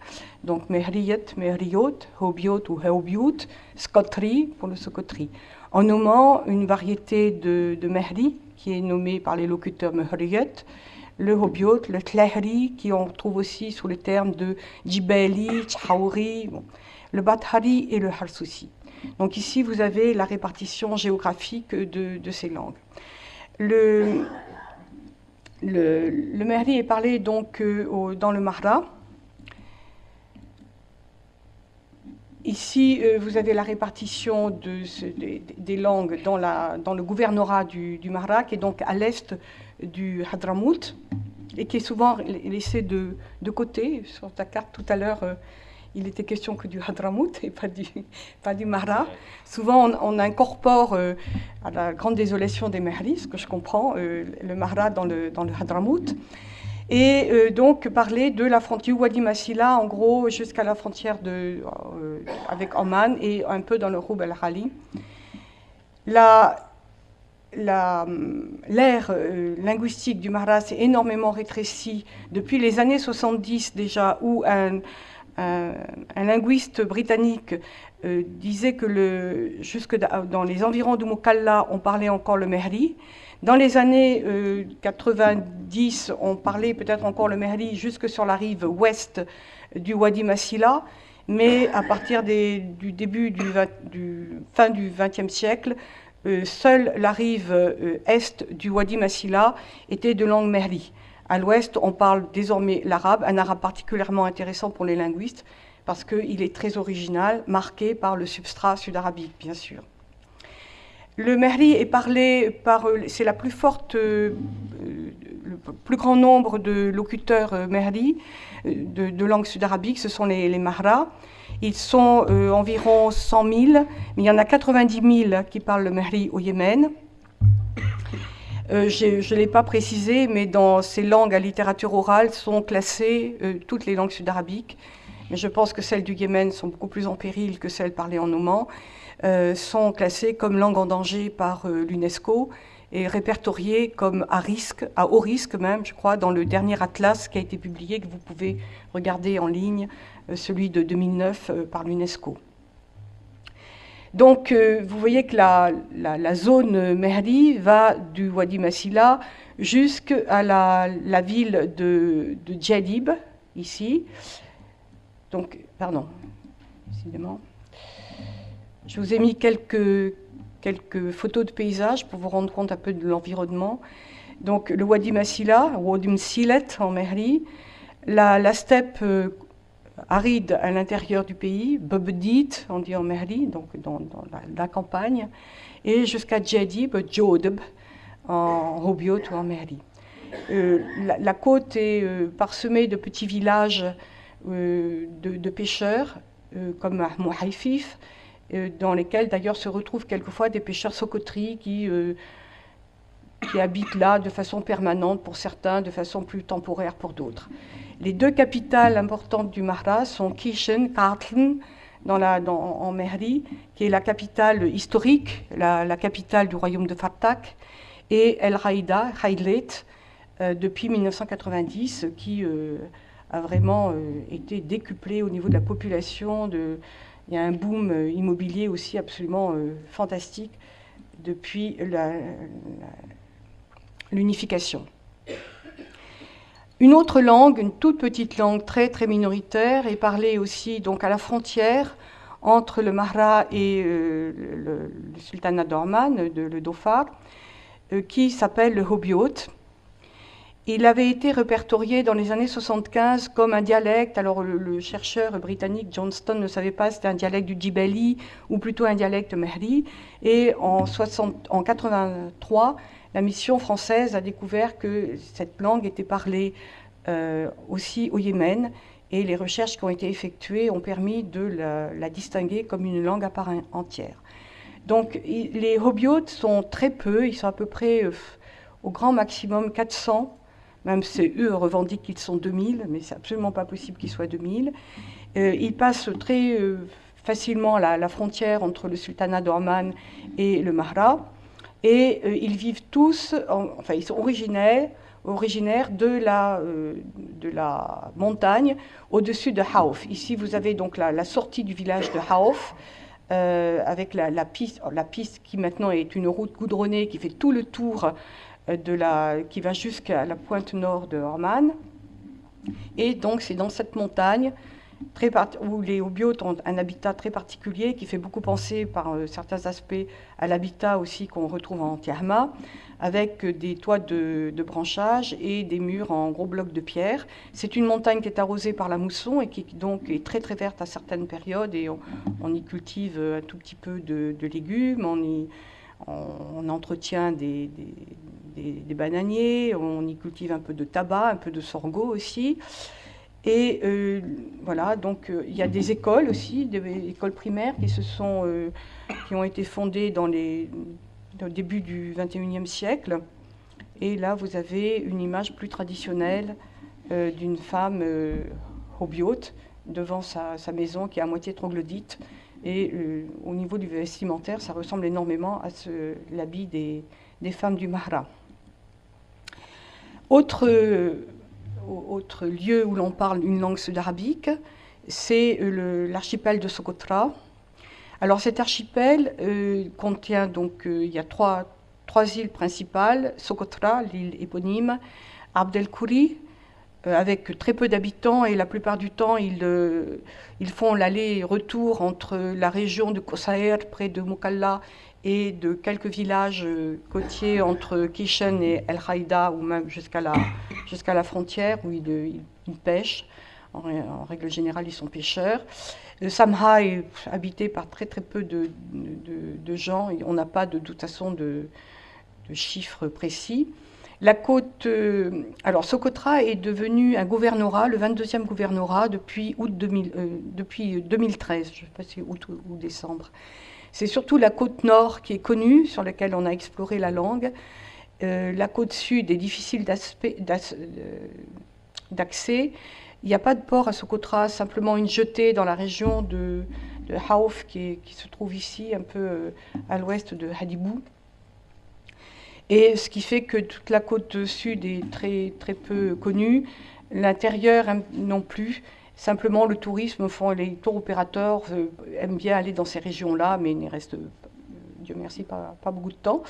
Donc Mehriyat, Mehriot, Hobiot ou Heobiot, Skotri pour le Sokotri. En nommant une variété de, de Mehri qui est nommée par les locuteurs Mehriyat, le Hobiot, le Tlehri, qui on trouve aussi sous le terme de Djibeli, Tchaouri, le Bathari et le Harsoussi. Donc ici, vous avez la répartition géographique de, de ces langues. Le, le, le est parlé donc euh, dans le Mahra. Ici, euh, vous avez la répartition de des, langues dans, la, dans, le gouvernorat du, du Mahra, qui est donc à l'est du Hadramout, et qui est souvent laissé de, de côté. Sur ta carte tout à l'heure, euh, il était question que du Hadramout et pas du, pas du Mahra. Souvent, on, incorpore, euh, à la grande désolation des Mahris, ce que je comprends, euh, le Mahra dans le, dans le Hadramout. Et euh, donc parler de la frontière Wadi Massila, en gros, jusqu'à la frontière de, avec Oman et un peu dans le Roub al-Khali. L'aire linguistique du Mahra s'est énormément rétrécie depuis les années 70 déjà, où un, un, linguiste britannique euh, disait que jusque dans les environs de Mukalla, on parlait encore le mehri. Dans les années 90, euh, on parlait peut-être encore le mehri jusque sur la rive ouest du Wadi Massila, mais à partir du début du, du fin du XXe siècle, euh, seule la rive est du Wadi Massila était de langue mehri. À l'ouest, on parle désormais l'arabe, un arabe particulièrement intéressant pour les linguistes, parce qu'il est très original, marqué par le substrat sud-arabique, bien sûr. Le mehri est parlé par, euh, c'est la plus forte, euh, le plus grand nombre de locuteurs euh, mehri de, langue sud-arabique, ce sont les, les. Ils sont environ 100 000, mais il y en a 90 000 qui parlent le mehri au Yémen. Euh, je ne l'ai pas précisé, mais dans ces langues à littérature orale sont classées euh, toutes les langues sud-arabiques. Mais je pense que celles du Yémen sont beaucoup plus en péril que celles parlées en Oman. Euh, sont classées comme langue en danger par l'UNESCO et répertoriées comme à risque, à haut risque même, je crois, dans le dernier atlas qui a été publié, que vous pouvez regarder en ligne, celui de 2009 par l'UNESCO. Donc, euh, vous voyez que la, zone Mehdi va du Wadi Massila jusqu'à la, ville de, de Djadib, ici. Donc, pardon, décidément. Je vous ai mis quelques, quelques photos de paysages pour vous rendre compte un peu de l'environnement. Donc, le Wadi Massila, Wadi Msilet en Mehri, la, la steppe euh, aride à l'intérieur du pays, Bubdit, on dit en Merli, donc dans, la, campagne, et jusqu'à Djedib, Jodeb, en Hobiot ou en Merli. Euh, la, côte est euh, parsemée de petits villages euh, de, pêcheurs, comme Mouhaifif, dans lesquels d'ailleurs se retrouvent quelquefois des pêcheurs socotris qui qui habitent là de façon permanente pour certains, de façon plus temporaire pour d'autres. Les deux capitales importantes du Mahra sont Kishen, Kartlen, en Mehri, qui est la capitale historique, la, capitale du royaume de Fatak, et El Haïda, Haïdlet, euh, depuis 1990, qui euh, a vraiment euh, été décuplé au niveau de la population. Il y a un boom immobilier aussi absolument fantastique depuis l'unification. Une autre langue, une toute petite langue très très minoritaire, est parlée aussi donc à la frontière entre le Mahra et le, sultanat d'Orman, de, le Dhofar, qui s'appelle le Hobiot. Il avait été répertorié dans les années 75 comme un dialecte. Alors le, chercheur britannique Johnston ne savait pas si c'était un dialecte du Djibali ou plutôt un dialecte mehri. Et en, 60, en 83, la mission française a découvert que cette langue était parlée euh, aussi au Yémen. Et les recherches qui ont été effectuées ont permis de la, distinguer comme une langue à part entière. Donc les hobiotes sont très peu, ils sont à peu près euh, au grand maximum 400 même si eux revendiquent qu'ils sont 2000, mais c'est absolument pas possible qu'ils soient 2000. Euh, ils passent très facilement la, frontière entre le sultanat d'Orman et le Mahra, et euh, ils vivent tous, enfin ils sont originaires, originaires de la, de la montagne au-dessus de Haouf. Ici, vous avez donc la, sortie du village de Haouf, avec la, piste, la piste qui maintenant est une route goudronnée qui fait tout le tour euh, de la, qui va jusqu'à la pointe nord de Horman. Et donc c'est dans cette montagne où les Obiotes ont un habitat très particulier qui fait beaucoup penser par euh, certains aspects à l'habitat aussi qu'on retrouve en Tiahma, avec des toits de, de, branchage et des murs en gros blocs de pierre. C'est une montagne qui est arrosée par la mousson et qui donc est très très verte à certaines périodes et on, y cultive un tout petit peu de, légumes, on y entretient des, bananiers, on y cultive un peu de tabac, un peu de sorgho aussi. Et euh, voilà, donc euh, il y a des écoles aussi, des écoles primaires qui, se sont, euh, qui ont été fondées dans les, au début du 21e siècle. Et là, vous avez une image plus traditionnelle d'une femme hobiote devant sa, maison qui est à moitié troglodyte. Et au niveau du vestimentaire, ça ressemble énormément à l'habit des, des femmes du Mahra. Autre, autre lieu où l'on parle une langue sud-arabique, c'est l'archipel de Socotra. Alors cet archipel euh, contient donc, euh, il y a trois, trois, îles principales, Socotra, l'île éponyme, Abdelkouri, euh, avec très peu d'habitants et la plupart du temps ils, ils font l'aller-retour entre la région de Kosaer près de Mukalla et de quelques villages euh, côtiers entre Kishen et El Haïda, ou même jusqu'à la, jusqu'à la frontière, où ils, pêchent. En, règle générale, ils sont pêcheurs. Samha est habité par très très peu de, de, gens. On n'a pas de, toute façon de, chiffres précis. La côte, euh, alors Socotra est devenu un gouvernorat, le 22e gouvernorat depuis août 2000, euh, depuis 2013, je ne sais pas si août ou décembre. C'est surtout la côte nord qui est connue, sur laquelle on a exploré la langue. Euh, la côte sud est difficile euh, d'accès. Il n'y a pas de port à Socotra, simplement une jetée dans la région de, de Haouf qui, se trouve ici, un peu euh, à l'ouest de Hadibou. Et ce qui fait que toute la côte sud est très, très peu connue, l'intérieur non plus. Simplement, le tourisme, les tours opérateurs euh, aiment bien aller dans ces régions-là, mais il n'y reste, euh, Dieu merci, pas, beaucoup de temps.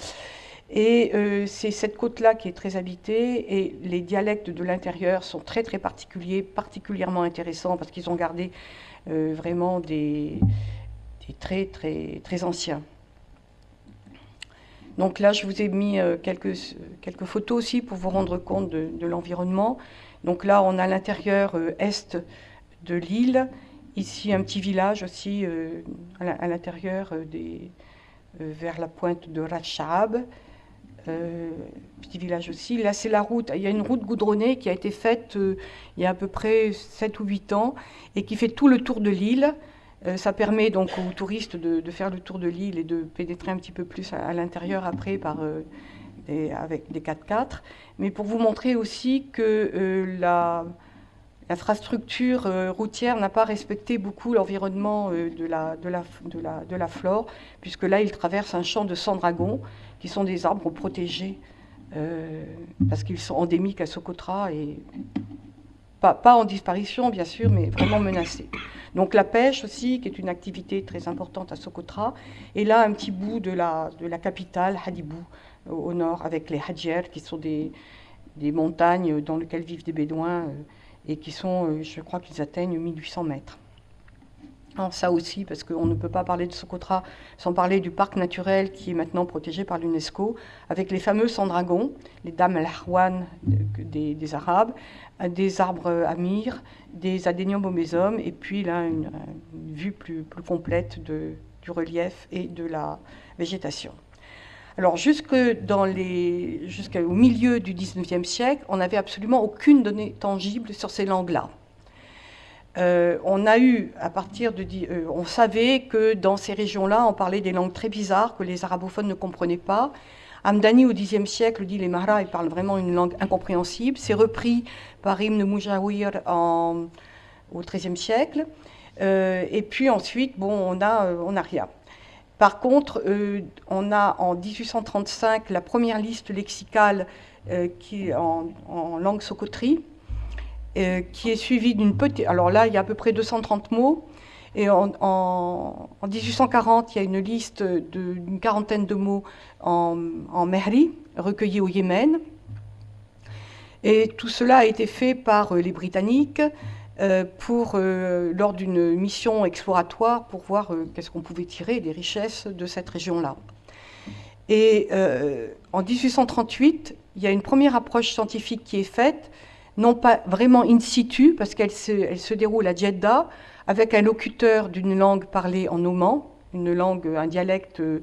Et euh, c'est cette côte-là qui est très habitée et les dialectes de l'intérieur sont très très particuliers, particulièrement intéressants parce qu'ils ont gardé vraiment des, traits très, très anciens. Donc là, je vous ai mis quelques, quelques photos aussi pour vous rendre compte de l'environnement. Donc là, on a l'intérieur est de l'île. Ici, un petit village aussi euh, à l'intérieur euh, des euh, vers la pointe de Rachab. petit village aussi. Là, c'est la route. Il y a une route goudronnée qui a été faite il y a à peu près 7 ou 8 ans et qui fait tout le tour de l'île. ça permet donc aux touristes de, faire le tour de l'île et de pénétrer un petit peu plus à, l'intérieur après par avec des 4x4, mais pour vous montrer aussi que l'infrastructure routière n'a pas respecté beaucoup l'environnement de, la, de, la, de, la, de la flore, puisque là, il traverse un champ de 100 dragons, qui sont des arbres protégés, parce qu'ils sont endémiques à Socotra et pas, en disparition, bien sûr, mais vraiment menacée. Donc la pêche aussi, qui est une activité très importante à Socotra, et là un petit bout de la, de la capitale, Hadibou, au nord, avec les Hadjer, qui sont des, des montagnes dans lesquelles vivent des Bédouins, euh, et qui sont, euh, je crois qu'ils atteignent 1800 mètres ça aussi, parce qu'on ne peut pas parler de Socotra sans parler du parc naturel qui est maintenant protégé par l'UNESCO, avec les fameux sans-dragons, les dames al des, des, Arabes, des arbres amir, des adéniums et puis là, une, vue plus, complète du relief et de la végétation. Alors, jusqu'au milieu du 19e siècle, on n'avait absolument aucune donnée tangible sur ces langues-là. Euh, euh, on savait que dans ces régions-là, on parlait des langues très bizarres que les arabophones ne comprenaient pas. Amdani, au Xe siècle, dit les Mahras, ils parlent vraiment une langue incompréhensible. C'est repris par Ibn Mujawir au XIIIe siècle. Euh, et puis ensuite, bon, on a, on a rien. Par contre, on a en 1835 la première liste lexicale qui en, langue socotrie, euh, qui est suivi d'une petite... Alors là, il y a à peu près 230 mots. Et en, 1840, il y a une liste d'une quarantaine de mots en, en Mehri, recueillis au Yémen. Et tout cela a été fait par euh, les Britanniques euh, pour, lors d'une mission exploratoire pour voir qu'est-ce qu'on pouvait tirer des richesses de cette région-là. Et en 1838, il y a une première approche scientifique qui est faite non pas vraiment in situ, parce qu'elle se, déroule à Jeddah, avec un locuteur d'une langue parlée en Oman, une langue, un dialecte euh,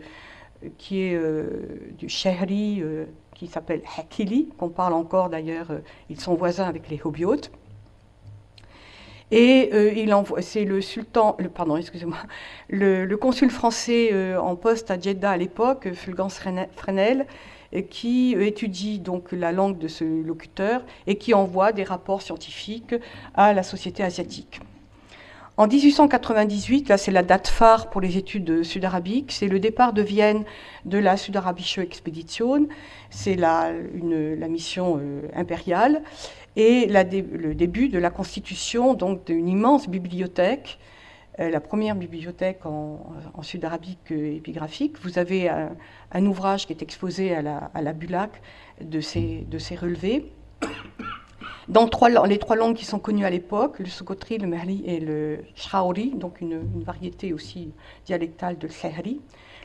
qui est euh, du Shehri, euh, qui s'appelle Hakili, qu'on parle encore d'ailleurs, ils sont voisins avec les Hobiotes. Et il c'est le sultan, pardon, excusez-moi, le, consul français en poste à Jeddah à l'époque, Fulgence Fresnel, qui étudie donc la langue de ce locuteur et qui envoie des rapports scientifiques à la société asiatique. En 1898, là c'est la date phare pour les études sud-arabiques, c'est le départ de Vienne de la Südarabische Expedition, c'est la, mission euh, impériale, et le début de la constitution donc d'une immense bibliothèque euh, la première bibliothèque en, sud-arabique épigraphique. Vous avez un, ouvrage qui est exposé à la, à Bulac de ces, de ces relevés. Dans les trois langues qui sont connues à l'époque, le Sokotri, le Merli et le Shraori, donc une, variété aussi dialectale de Tlehri.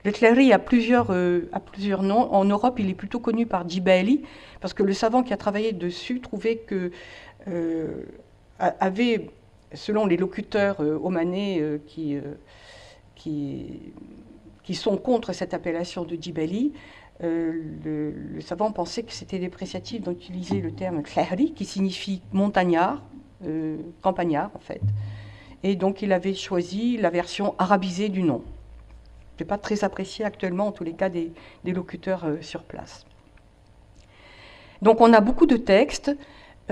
Le plusieurs, euh, a plusieurs noms. En Europe, il est plutôt connu par Djibali, parce que le savant qui a travaillé dessus trouvait que euh, avait selon les locuteurs euh, omanais qui, sont contre cette appellation de Djibali, le, savant pensait que c'était dépréciatif d'utiliser le terme Tlahri, qui signifie montagnard, campagnard en fait. Et donc il avait choisi la version arabisée du nom. Ce n'est pas très apprécié actuellement, en tous les cas, des, des locuteurs sur place. Donc on a beaucoup de textes.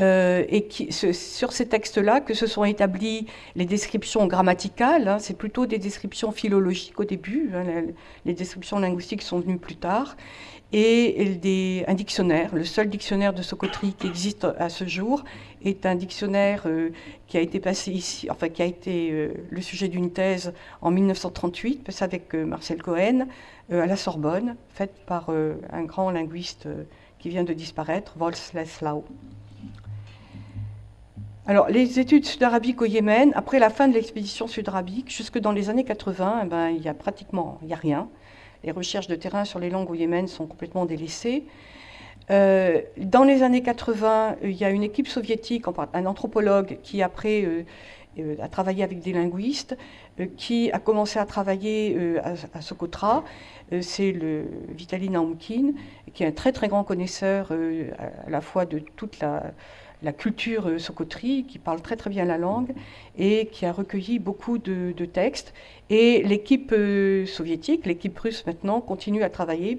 Euh, et qui, sur ces textes-là que se sont établies les descriptions grammaticales. Hein, c'est plutôt des descriptions philologiques au début. Hein, les descriptions linguistiques sont venues plus tard. Et un dictionnaire. Le seul dictionnaire de Socotri qui existe à ce jour est un dictionnaire euh, qui a été passé ici, enfin qui a été euh, le sujet d'une thèse en 1938, avec Marcel Cohen, à la Sorbonne, faite par un grand linguiste qui vient de disparaître, Wolfslaslau. Alors, les études sud-arabiques au Yémen, après la fin de l'expédition sud-arabique, jusque dans les années 80, eh ben, il n'y a pratiquement y a rien. Les recherches de terrain sur les langues au Yémen sont complètement délaissées. Euh, dans les années 80, il y a une équipe soviétique, un anthropologue qui après euh, euh, a travaillé avec des linguistes, qui a commencé à travailler à, à, Socotra. C'est le Vitaly Naumkin, qui est un très très grand connaisseur à la fois de toute la, la culture euh, Sokotri, qui parle très très bien la langue et qui a recueilli beaucoup de, textes. Et l'équipe euh, soviétique, l'équipe russe maintenant, continue à travailler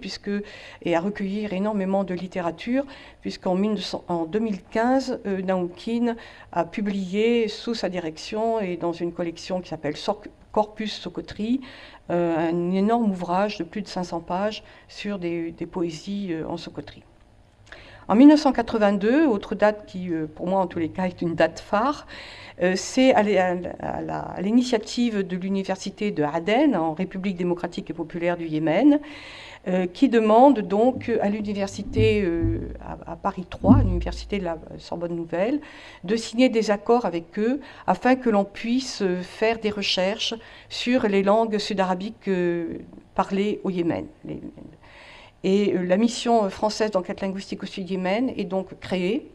et à recueillir énormément de littérature, puisqu'en en 2015, euh, Naoukine a publié sous sa direction et dans une collection qui s'appelle Corpus Sokotri, un énorme ouvrage de plus de 500 pages sur des, des poésies en Sokotri. En 1982, autre date qui, euh, pour moi en tous les cas, est une date phare, euh, c'est à l'initiative de l'université de Aden, en République démocratique et populaire du Yémen, euh, qui demande donc à l'université à, Paris 3, l'université de la Sorbonne Nouvelle, de signer des accords avec eux afin que l'on puisse faire des recherches sur les langues sud-arabiques parlées au Yémen. Et euh, la mission française d'enquête linguistique au Sud-Yémen est donc créée.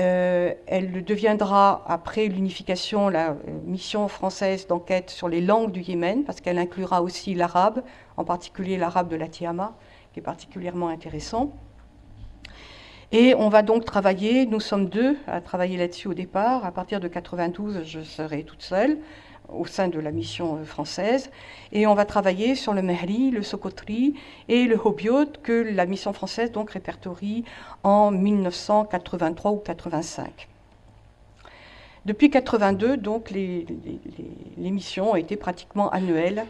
Euh, elle deviendra, après l'unification, la euh, mission française d'enquête sur les langues du Yémen, parce qu'elle inclura aussi l'arabe, en particulier l'arabe de la Tiama, qui est particulièrement intéressant. Et on va donc travailler, nous sommes deux à travailler là-dessus au départ. À partir de 92, je serai toute seule au sein de la mission euh, française. Et on va travailler sur le Mehri, le Sokotri et le Hobiot que la mission française donc répertorie en 1983 ou 85. Depuis 82, donc, les, les, missions ont été pratiquement annuelles,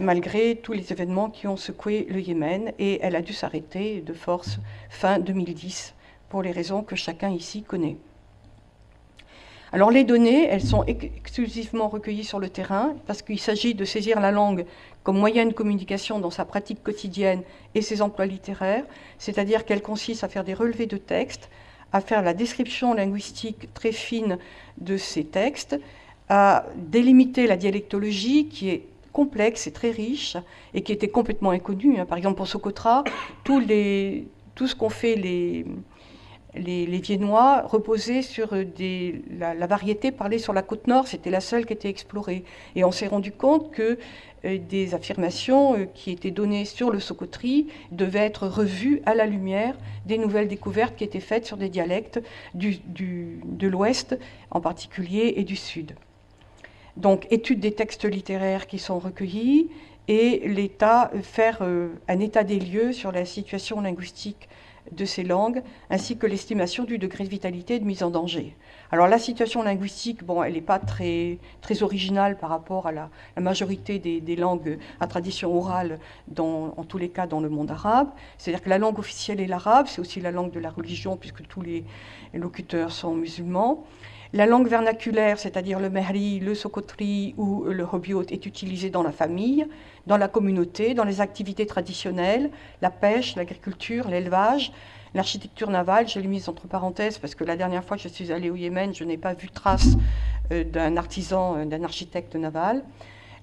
malgré tous les événements qui ont secoué le Yémen, et elle a dû s'arrêter de force fin 2010, pour les raisons que chacun ici connaît. Alors les données, elles sont exclusivement recueillies sur le terrain parce qu'il s'agit de saisir la langue comme moyen de communication dans sa pratique quotidienne et ses emplois littéraires, c'est-à-dire qu'elle consiste à faire des relevés de textes, à faire la description linguistique très fine de ces textes, à délimiter la dialectologie qui est complexe et très riche et qui était complètement inconnue. Hein. Par exemple, pour Socotra, tout ce qu'ont fait les, les, Viennois reposaient sur des, la, variété parlée sur la côte nord, c'était la seule qui était explorée. Et on s'est rendu compte que euh, des affirmations euh, qui étaient données sur le Socotri devaient être revues à la lumière des nouvelles découvertes qui étaient faites sur des dialectes du, de l'ouest en particulier et du sud. Donc étude des textes littéraires qui sont recueillis et l'État faire euh, un état des lieux sur la situation linguistique de ces langues, ainsi que l'estimation du degré de vitalité et de mise en danger. Alors la situation linguistique, bon, elle n'est pas très, très originale par rapport à la, majorité des, langues à tradition orale, dans, en tous les cas dans le monde arabe. C'est-à-dire que la langue officielle est l'arabe, c'est aussi la langue de la religion puisque tous les locuteurs sont musulmans. La langue vernaculaire, c'est-à-dire le mehri, le sokotri ou le hobiot, est utilisée dans la famille, dans la communauté, dans les activités traditionnelles, la pêche, l'agriculture, l'élevage, l'architecture navale. Je l'ai mise entre parenthèses parce que la dernière fois que je suis allée au Yémen, je n'ai pas vu trace euh, d'un artisan, euh, d'un architecte naval.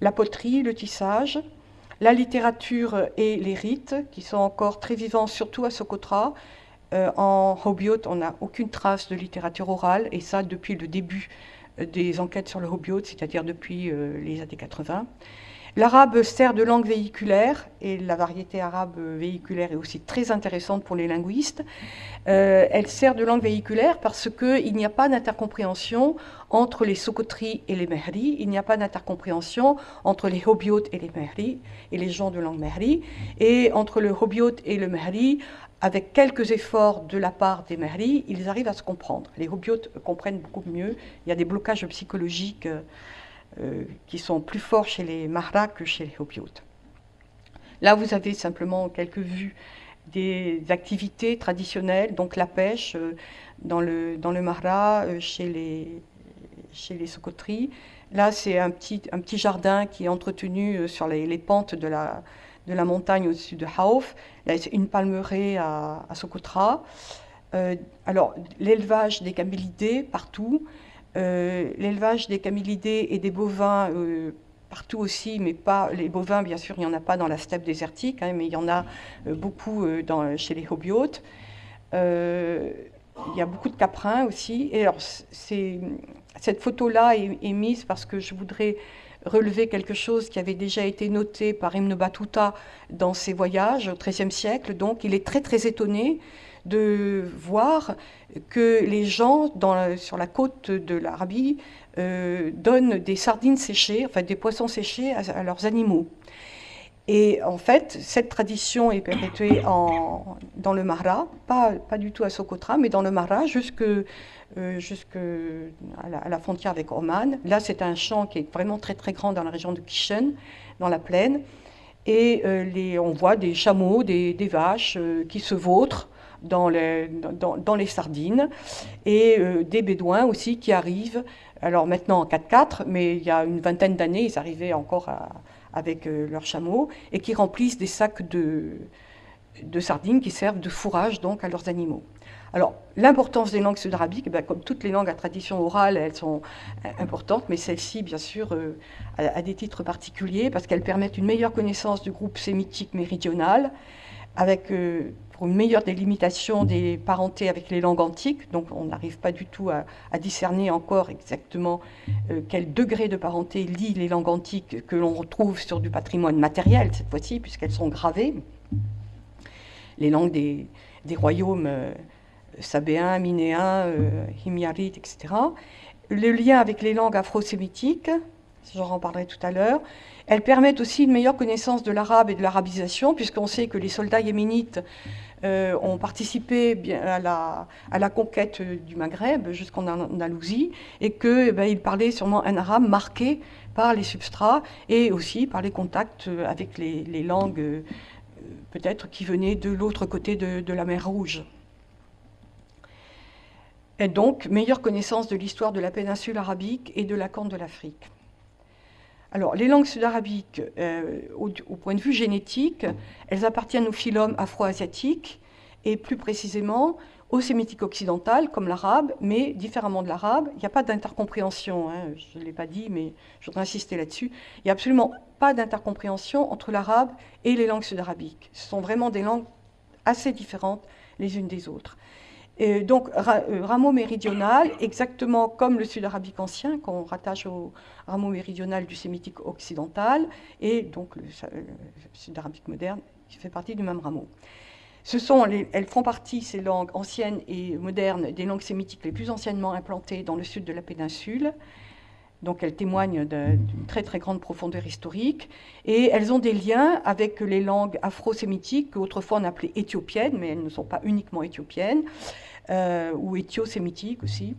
La poterie, le tissage, la littérature et les rites, qui sont encore très vivants, surtout à Socotra, euh, en Hobiot, on n'a aucune trace de littérature orale, et ça depuis le début euh, des enquêtes sur le Hobiot, c'est-à-dire depuis euh, les années 80. L'arabe sert de langue véhiculaire, et la variété arabe véhiculaire est aussi très intéressante pour les linguistes. elle sert de langue véhiculaire parce qu'il n'y a pas d'intercompréhension entre les Sokotri et les Mehri, il n'y a pas d'intercompréhension entre les Hobiot et les Mehri, et les gens de langue Mehri, et entre le Hobiot et le Mehri, avec quelques efforts de la part des mairies, ils arrivent à se comprendre. Les hobiotes comprennent beaucoup mieux. Il y a des blocages psychologiques euh, qui sont plus forts chez les mahras que chez les hobiotes. Là, vous avez simplement quelques vues des activités traditionnelles, donc la pêche euh, dans le, dans le mahra, euh, chez les, chez les socoteries. Là, c'est un petit, un petit jardin qui est entretenu sur les pentes de la, de la montagne au-dessus de Hauf, une palmeraie à, à Socotra. Euh, alors, l'élevage des camélidés partout, euh, l'élevage des camélidés et des bovins euh, partout aussi, mais pas les bovins, bien sûr, il n'y en a pas dans la steppe désertique, hein, mais il y en a beaucoup chez les hobiotes. il y a beaucoup de caprins aussi. Et alors, cette photo-là est, mise parce que je voudrais relever quelque chose qui avait déjà été noté par Ibn Battuta dans ses voyages au XIIIe siècle. Donc il est très très étonné de voir que les gens sur la côte de l'Arabie euh, donnent des sardines séchées, enfin des poissons séchés à, leurs animaux. Et en fait, cette tradition est perpétuée dans le Mahra, pas, pas du tout à Socotra, mais dans le Mahra jusque, euh, à, la, frontière avec Oman. Là, c'est un champ qui est vraiment très très grand dans la région de Kishen, dans la plaine. Et euh, on voit des chameaux, des, vaches qui se vautrent dans les, sardines, et euh, des bédouins aussi qui arrivent, alors maintenant en 4x4, mais il y a une vingtaine d'années, ils arrivaient encore avec euh, leurs chameaux, et qui remplissent des sacs de, de sardines qui servent de fourrage donc à leurs animaux. Alors, l'importance des langues sud-arabiques, eh comme toutes les langues à tradition orale, elles sont euh, importantes, mais celle-ci, bien sûr, a, des titres particuliers parce qu'elles permettent une meilleure connaissance du groupe sémitique méridional, avec une meilleure délimitation des parentés avec les langues antiques. Donc on n'arrive pas du tout à, discerner encore exactement euh, quel degré de parenté lie les langues antiques que l'on retrouve sur du patrimoine matériel cette fois-ci, puisqu'elles sont gravées. Les langues des, royaumes euh, sabéens, minéens, euh, himyarites, etc. Le lien avec les langues afro-sémitiques, j'en parlerai tout à l'heure, elles permettent aussi une meilleure connaissance de l'arabe et de l'arabisation, puisqu'on sait que les soldats yéménites euh, ont participé à, la, conquête du Maghreb jusqu'en Andalousie et qu'ils eh ben, parlaient sûrement un arabe marqué par les substrats et aussi par les contacts avec les, langues euh, peut-être qui venaient de l'autre côté de, la mer Rouge. Et donc, meilleure connaissance de l'histoire de la péninsule arabique et de la corne de l'Afrique. Alors, les langues sud-arabiques, euh, au, point de vue génétique, elles appartiennent au phylum afro-asiatique et plus précisément au sémitique occidental, comme l'arabe, mais différemment de l'arabe. Il n'y a pas d'intercompréhension, hein, je ne l'ai pas dit, mais je voudrais insister là-dessus. Il n'y a absolument pas d'intercompréhension entre l'arabe et les langues sud-arabiques. Ce sont vraiment des langues assez différentes les unes des autres donc, euh, rameau méridional, exactement comme le sud-arabique ancien, qu'on rattache au rameau méridional du sémitique occidental, et donc le, sud-arabique moderne, qui fait partie du même rameau. Elles font partie, ces langues anciennes et modernes, des langues sémitiques les plus anciennement implantées dans le sud de la péninsule. Donc elles témoignent d'une très très grande profondeur historique. Et elles ont des liens avec les langues afro-sémitiques, qu'autrefois on appelait éthiopiennes, mais elles ne sont pas uniquement éthiopiennes, euh, ou éthio-sémitiques aussi,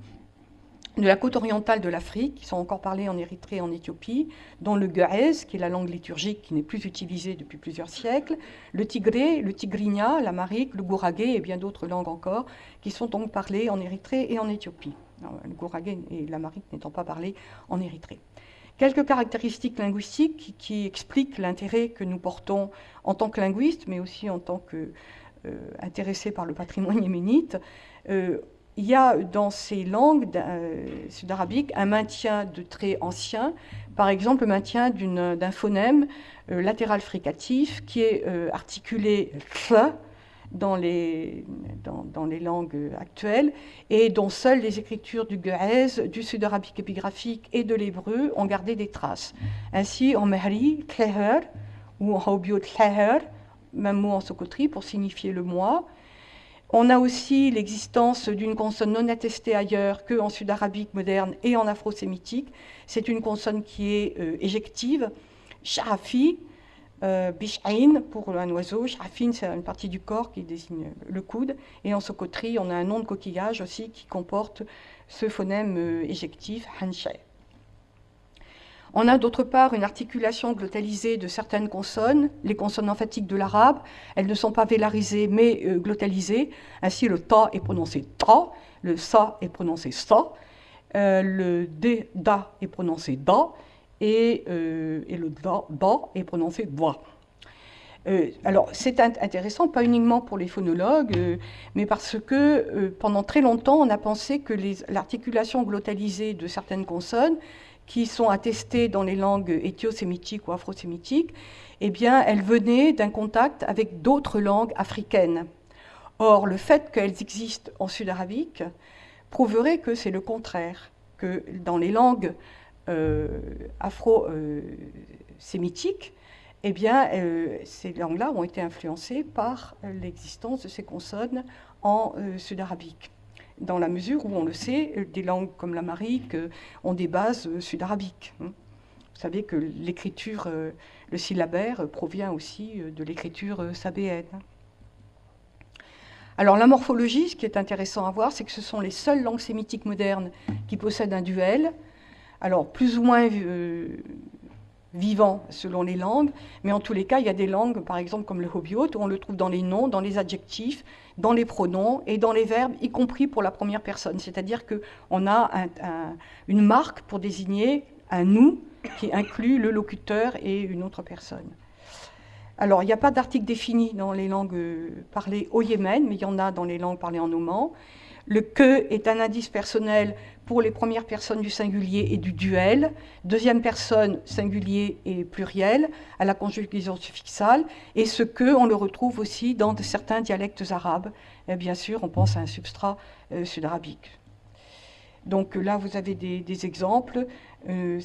de la côte orientale de l'Afrique, qui sont encore parlées en Érythrée et en Éthiopie, dont le Guez, qui est la langue liturgique qui n'est plus utilisée depuis plusieurs siècles, le tigré, le tigrinya, l'amarique, le gouragé et bien d'autres langues encore, qui sont donc parlées en Érythrée et en Éthiopie le gouragé et l'amarique n'étant pas parlé en Érythrée. Quelques caractéristiques linguistiques qui, expliquent l'intérêt que nous portons en tant que linguistes, mais aussi en tant qu'intéressés euh, par le patrimoine yéménite. Euh, il y a dans ces langues euh, sud-arabiques un maintien de traits anciens, par exemple le maintien d'un phonème latéral fricatif qui est articulé th dans les, dans, les langues actuelles et dont seules les écritures du Guez, du sud-arabique épigraphique et de l'hébreu ont gardé des traces. Ainsi, en Mehri, Tleher, ou en Haubio Tleher, même mot en socotri pour signifier le mois. On a aussi l'existence d'une consonne non attestée ailleurs qu'en sud-arabique moderne et en afro-sémitique. C'est une consonne qui est euh, éjective, sharafi, euh, Bish'ain pour un oiseau, Shafin c'est une partie du corps qui désigne le coude, et en socoterie on a un nom de coquillage aussi qui comporte ce phonème euh, éjectif, Hanshay. On a d'autre part une articulation glottalisée de certaines consonnes, les consonnes emphatiques de l'arabe, elles ne sont pas vélarisées mais euh, glottalisées, ainsi le ta est prononcé ta, le sa est prononcé sa, le d, da est prononcé da, et, euh, et le da, est prononcé. Euh, alors, c'est intéressant, pas uniquement pour les phonologues, euh, mais parce que pendant très longtemps, on a pensé que l'articulation glottalisée de certaines consonnes, qui sont attestées dans les langues éthio-sémitiques ou afro-sémitiques, eh bien, elles venaient d'un contact avec d'autres langues africaines. Or, le fait qu'elles existent en sud-arabique prouverait que c'est le contraire, que dans les langues euh, afro-sémitiques, eh bien, ces langues-là ont été influencées par l'existence de ces consonnes en sud-arabique dans la mesure où, on le sait, des langues comme l'amarique ont des bases sud-arabiques. Hein. Vous savez que l'écriture, le syllabaire, provient aussi de l'écriture sabéenne. Alors la morphologie, ce qui est intéressant à voir, c'est que ce sont les seules langues sémitiques modernes qui possèdent un duel, alors plus ou moins euh, vivant selon les langues, mais en tous les cas, il y a des langues, par exemple comme le hobbiote, où on le trouve dans les noms, dans les adjectifs, dans les pronoms et dans les verbes, y compris pour la première personne. C'est-à-dire qu'on a une marque pour désigner un nous qui inclut le locuteur et une autre personne. Alors, il n'y a pas d'article défini dans les langues euh, parlées au Yémen, mais il y en a dans les langues parlées en oman. Le que est un indice personnel pour les premières personnes du singulier et du duel, deuxième personne singulier et pluriel à la conjugaison suffixale, et ce que on le retrouve aussi dans certains dialectes arabes. Bien sûr, on pense à un substrat euh, sud-arabique. Donc là, vous avez des, exemples. Euh,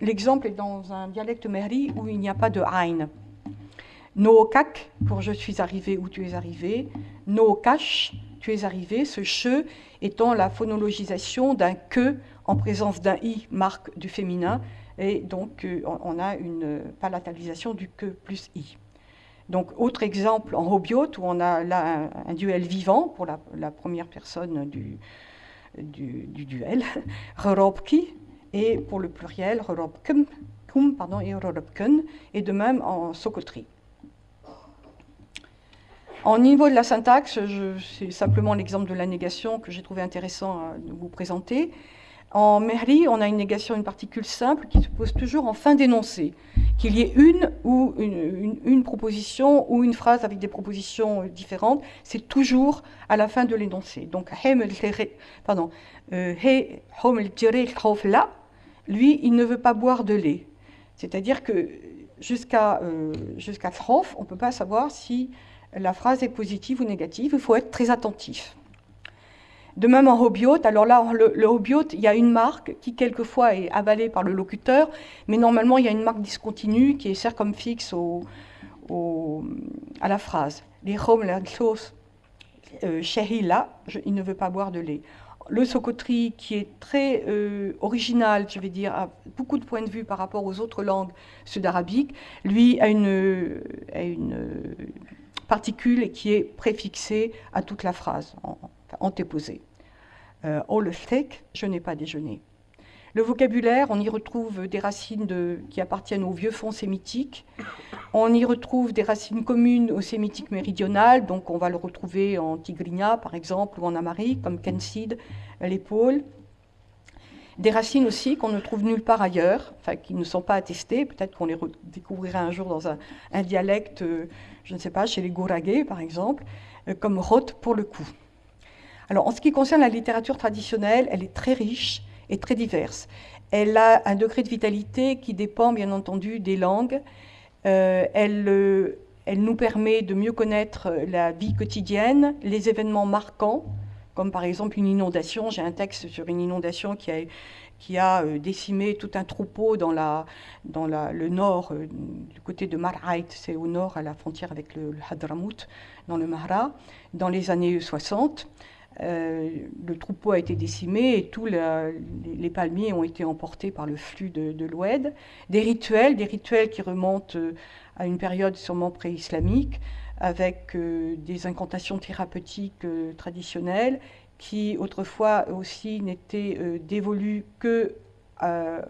l'exemple est dans un dialecte mehri où il n'y a pas de aïn. No kak pour je suis arrivé ou tu es arrivé. No kash, tu es arrivé. Ce che étant la phonologisation d'un que en présence d'un i, marque du féminin. Et donc, euh, on a une palatalisation du que plus i. Donc, autre exemple en hobiote, où on a là un, duel vivant pour la, première personne du, du, duel, Rorobki, et pour le pluriel, Rorobkum, pardon, et Rorobkun, et de même en socoterie. En niveau de la syntaxe, c'est simplement l'exemple de la négation que j'ai trouvé intéressant à vous présenter. En Mehri, on a une négation, une particule simple qui se pose toujours en fin d'énoncé. Qu'il y ait une ou une, proposition ou une phrase avec des propositions différentes, c'est toujours à la fin de l'énoncé. Donc, pardon, euh, lui, il ne veut pas boire de lait. C'est-à-dire que jusqu'à euh, on ne peut pas savoir si la phrase est positive ou négative, il faut être très attentif. De même en hobiote, alors là, le, le hobiote, il y a une marque qui quelquefois est avalée par le locuteur, mais normalement, il y a une marque discontinue qui sert comme fixe à la phrase. Les hom, la sauce, là, il ne veut pas boire de lait. Le socotri, qui est très euh, original, je vais dire, a beaucoup de points de vue par rapport aux autres langues sud-arabiques, lui a une particule qui est préfixée à toute la phrase, antéposée. Euh, oh le steak, je n'ai pas déjeuné. Le vocabulaire, on y retrouve des racines qui appartiennent au vieux fond sémitique. On y retrouve des racines communes au sémitique méridional, donc on va le retrouver en tigrinya, par exemple, ou en amari, comme kensid, l'épaule. Des racines aussi qu'on ne trouve nulle part ailleurs, enfin qui ne sont pas attestées, peut-être qu'on les découvrira un jour dans un, dialecte, euh, je ne sais pas, chez les Gouragais par exemple, euh, comme rot pour le coup. Alors en ce qui concerne la littérature traditionnelle, elle est très riche et très diverse. Elle a un degré de vitalité qui dépend bien entendu des langues. Euh, elle, elle nous permet de mieux connaître la vie quotidienne, les événements marquants, comme par exemple une inondation. J'ai un texte sur une inondation qui a, qui a euh, décimé tout un troupeau dans, la, dans la, le nord, euh, du côté de Mar'aït, c'est au nord à la frontière avec le, Hadramout, dans le Mahra, dans les années 60. Euh, le troupeau a été décimé et tous les, palmiers ont été emportés par le flux de, de l'Oued. Des rituels, des rituels qui remontent à une période sûrement pré-islamique, avec euh, des incantations thérapeutiques euh, traditionnelles qui autrefois aussi n'étaient euh, dévolues que,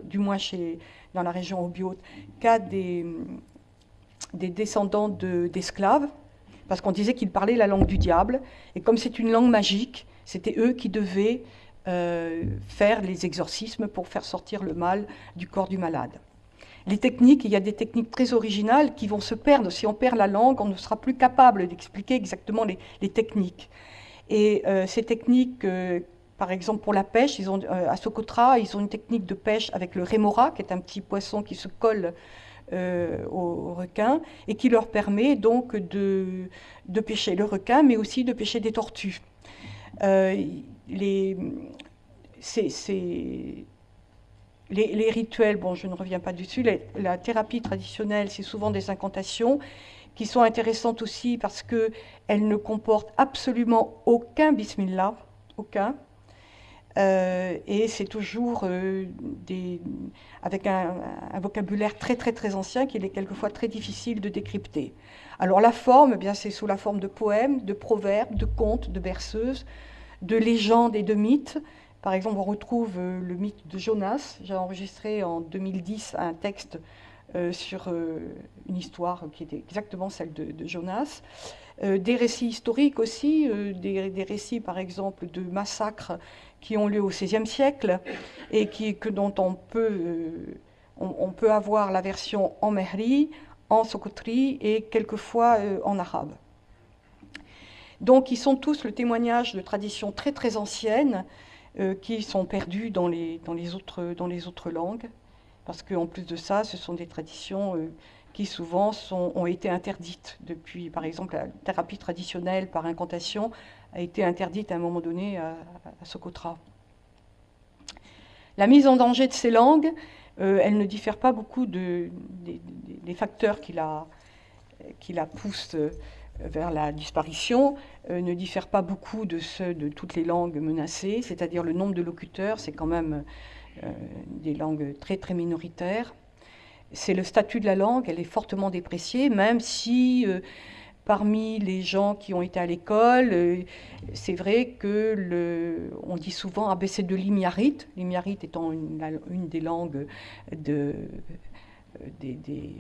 du moins chez, dans la région Obiote, qu'à des, des descendants d'esclaves, parce qu'on disait qu'ils parlaient la langue du diable, et comme c'est une langue magique, c'était eux qui devaient faire les exorcismes pour faire sortir le mal du corps du malade les techniques, il y a des techniques très originales qui vont se perdre. Si on perd la langue, on ne sera plus capable d'expliquer exactement les, techniques. Et euh, ces techniques, euh, par exemple pour la pêche, ils ont, euh, à Socotra, ils ont une technique de pêche avec le rémora, qui est un petit poisson qui se colle au, requin et qui leur permet donc de, de, pêcher le requin, mais aussi de pêcher des tortues. les, les, rituels, bon, je ne reviens pas dessus, la thérapie traditionnelle, c'est souvent des incantations qui sont intéressantes aussi parce qu'elles ne comportent absolument aucun bismillah, aucun. Euh, et c'est toujours euh, avec un, vocabulaire très très très ancien qu'il est quelquefois très difficile de décrypter. Alors la forme, eh bien c'est sous la forme de poèmes, de proverbes, de contes, de berceuses, de légendes et de mythes. Par exemple, on retrouve euh, le mythe de Jonas. J'ai enregistré en 2010 un texte sur une histoire qui était exactement celle de, Jonas. des récits historiques aussi, des, récits par exemple de massacres qui ont lieu au XVIe siècle et qui, que, dont on peut, euh, on, peut avoir la version en mehri, en sokotri et quelquefois euh, en arabe. Donc ils sont tous le témoignage de traditions très très anciennes euh, qui sont perdues dans les, autres, langues, parce qu'en plus de ça, ce sont des traditions qui souvent ont été interdites depuis, par exemple, la thérapie traditionnelle par incantation a été interdite à un moment donné à, Socotra. La mise en danger de ces langues, euh, elle ne diffère pas beaucoup de, des facteurs qui la, poussent euh, vers la disparition, euh, ne diffèrent pas beaucoup de ceux de toutes les langues menacées, c'est-à-dire le nombre de locuteurs, c'est quand même des langues très très minoritaires. C'est le statut de la langue, elle est fortement dépréciée, même si parmi les gens qui ont été à l'école, euh, c'est vrai que on dit souvent ah ben c'est de l'imiarite, l'imiarite étant une, des langues de, des,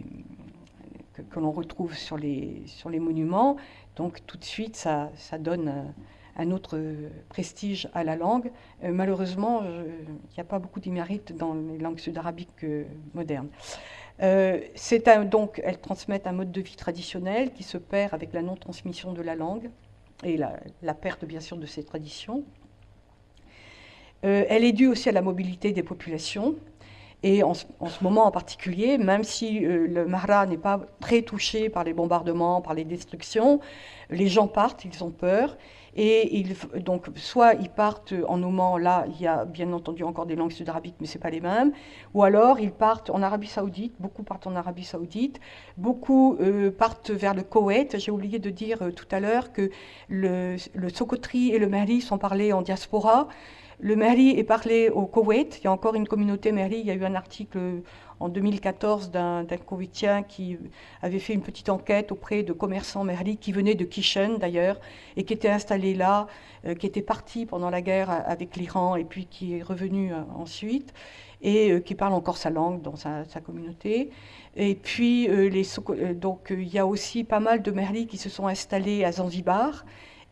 que, l'on retrouve sur les, sur les monuments. Donc tout de suite, ça, ça donne un, autre prestige à la langue. Euh, malheureusement, il n'y a pas beaucoup d'imiarite dans les langues sud-arabiques euh, modernes. Euh, donc, elles transmettent un mode de vie traditionnel qui se perd avec la non-transmission de la langue et la, perte, bien sûr, de ces traditions. Euh, elle est due aussi à la mobilité des populations. Et en, ce moment en particulier, même si euh, le Mahra n'est pas très touché par les bombardements, par les destructions, les gens partent, ils ont peur. Et donc, soit ils partent en Oman, là, il y a bien entendu encore des langues sud-arabiques, mais ce pas les mêmes. Ou alors, ils partent en Arabie Saoudite, beaucoup partent en Arabie Saoudite, beaucoup euh, partent vers le Koweït. J'ai oublié de dire euh, tout à l'heure que le, le Sokotri et le Mali sont parlés en diaspora. Le Mali est parlé au Koweït. Il y a encore une communauté Mali. Il y a eu un article en 2014 d'un Koweïtien qui avait fait une petite enquête auprès de commerçants Merli qui venaient de Kishen d'ailleurs et qui étaient installés là, euh, qui étaient partis pendant la guerre avec l'Iran et puis qui est revenu euh, ensuite et euh, qui parle encore sa langue dans sa, communauté. Et puis donc il y a aussi pas mal de Merli qui se sont installés à Zanzibar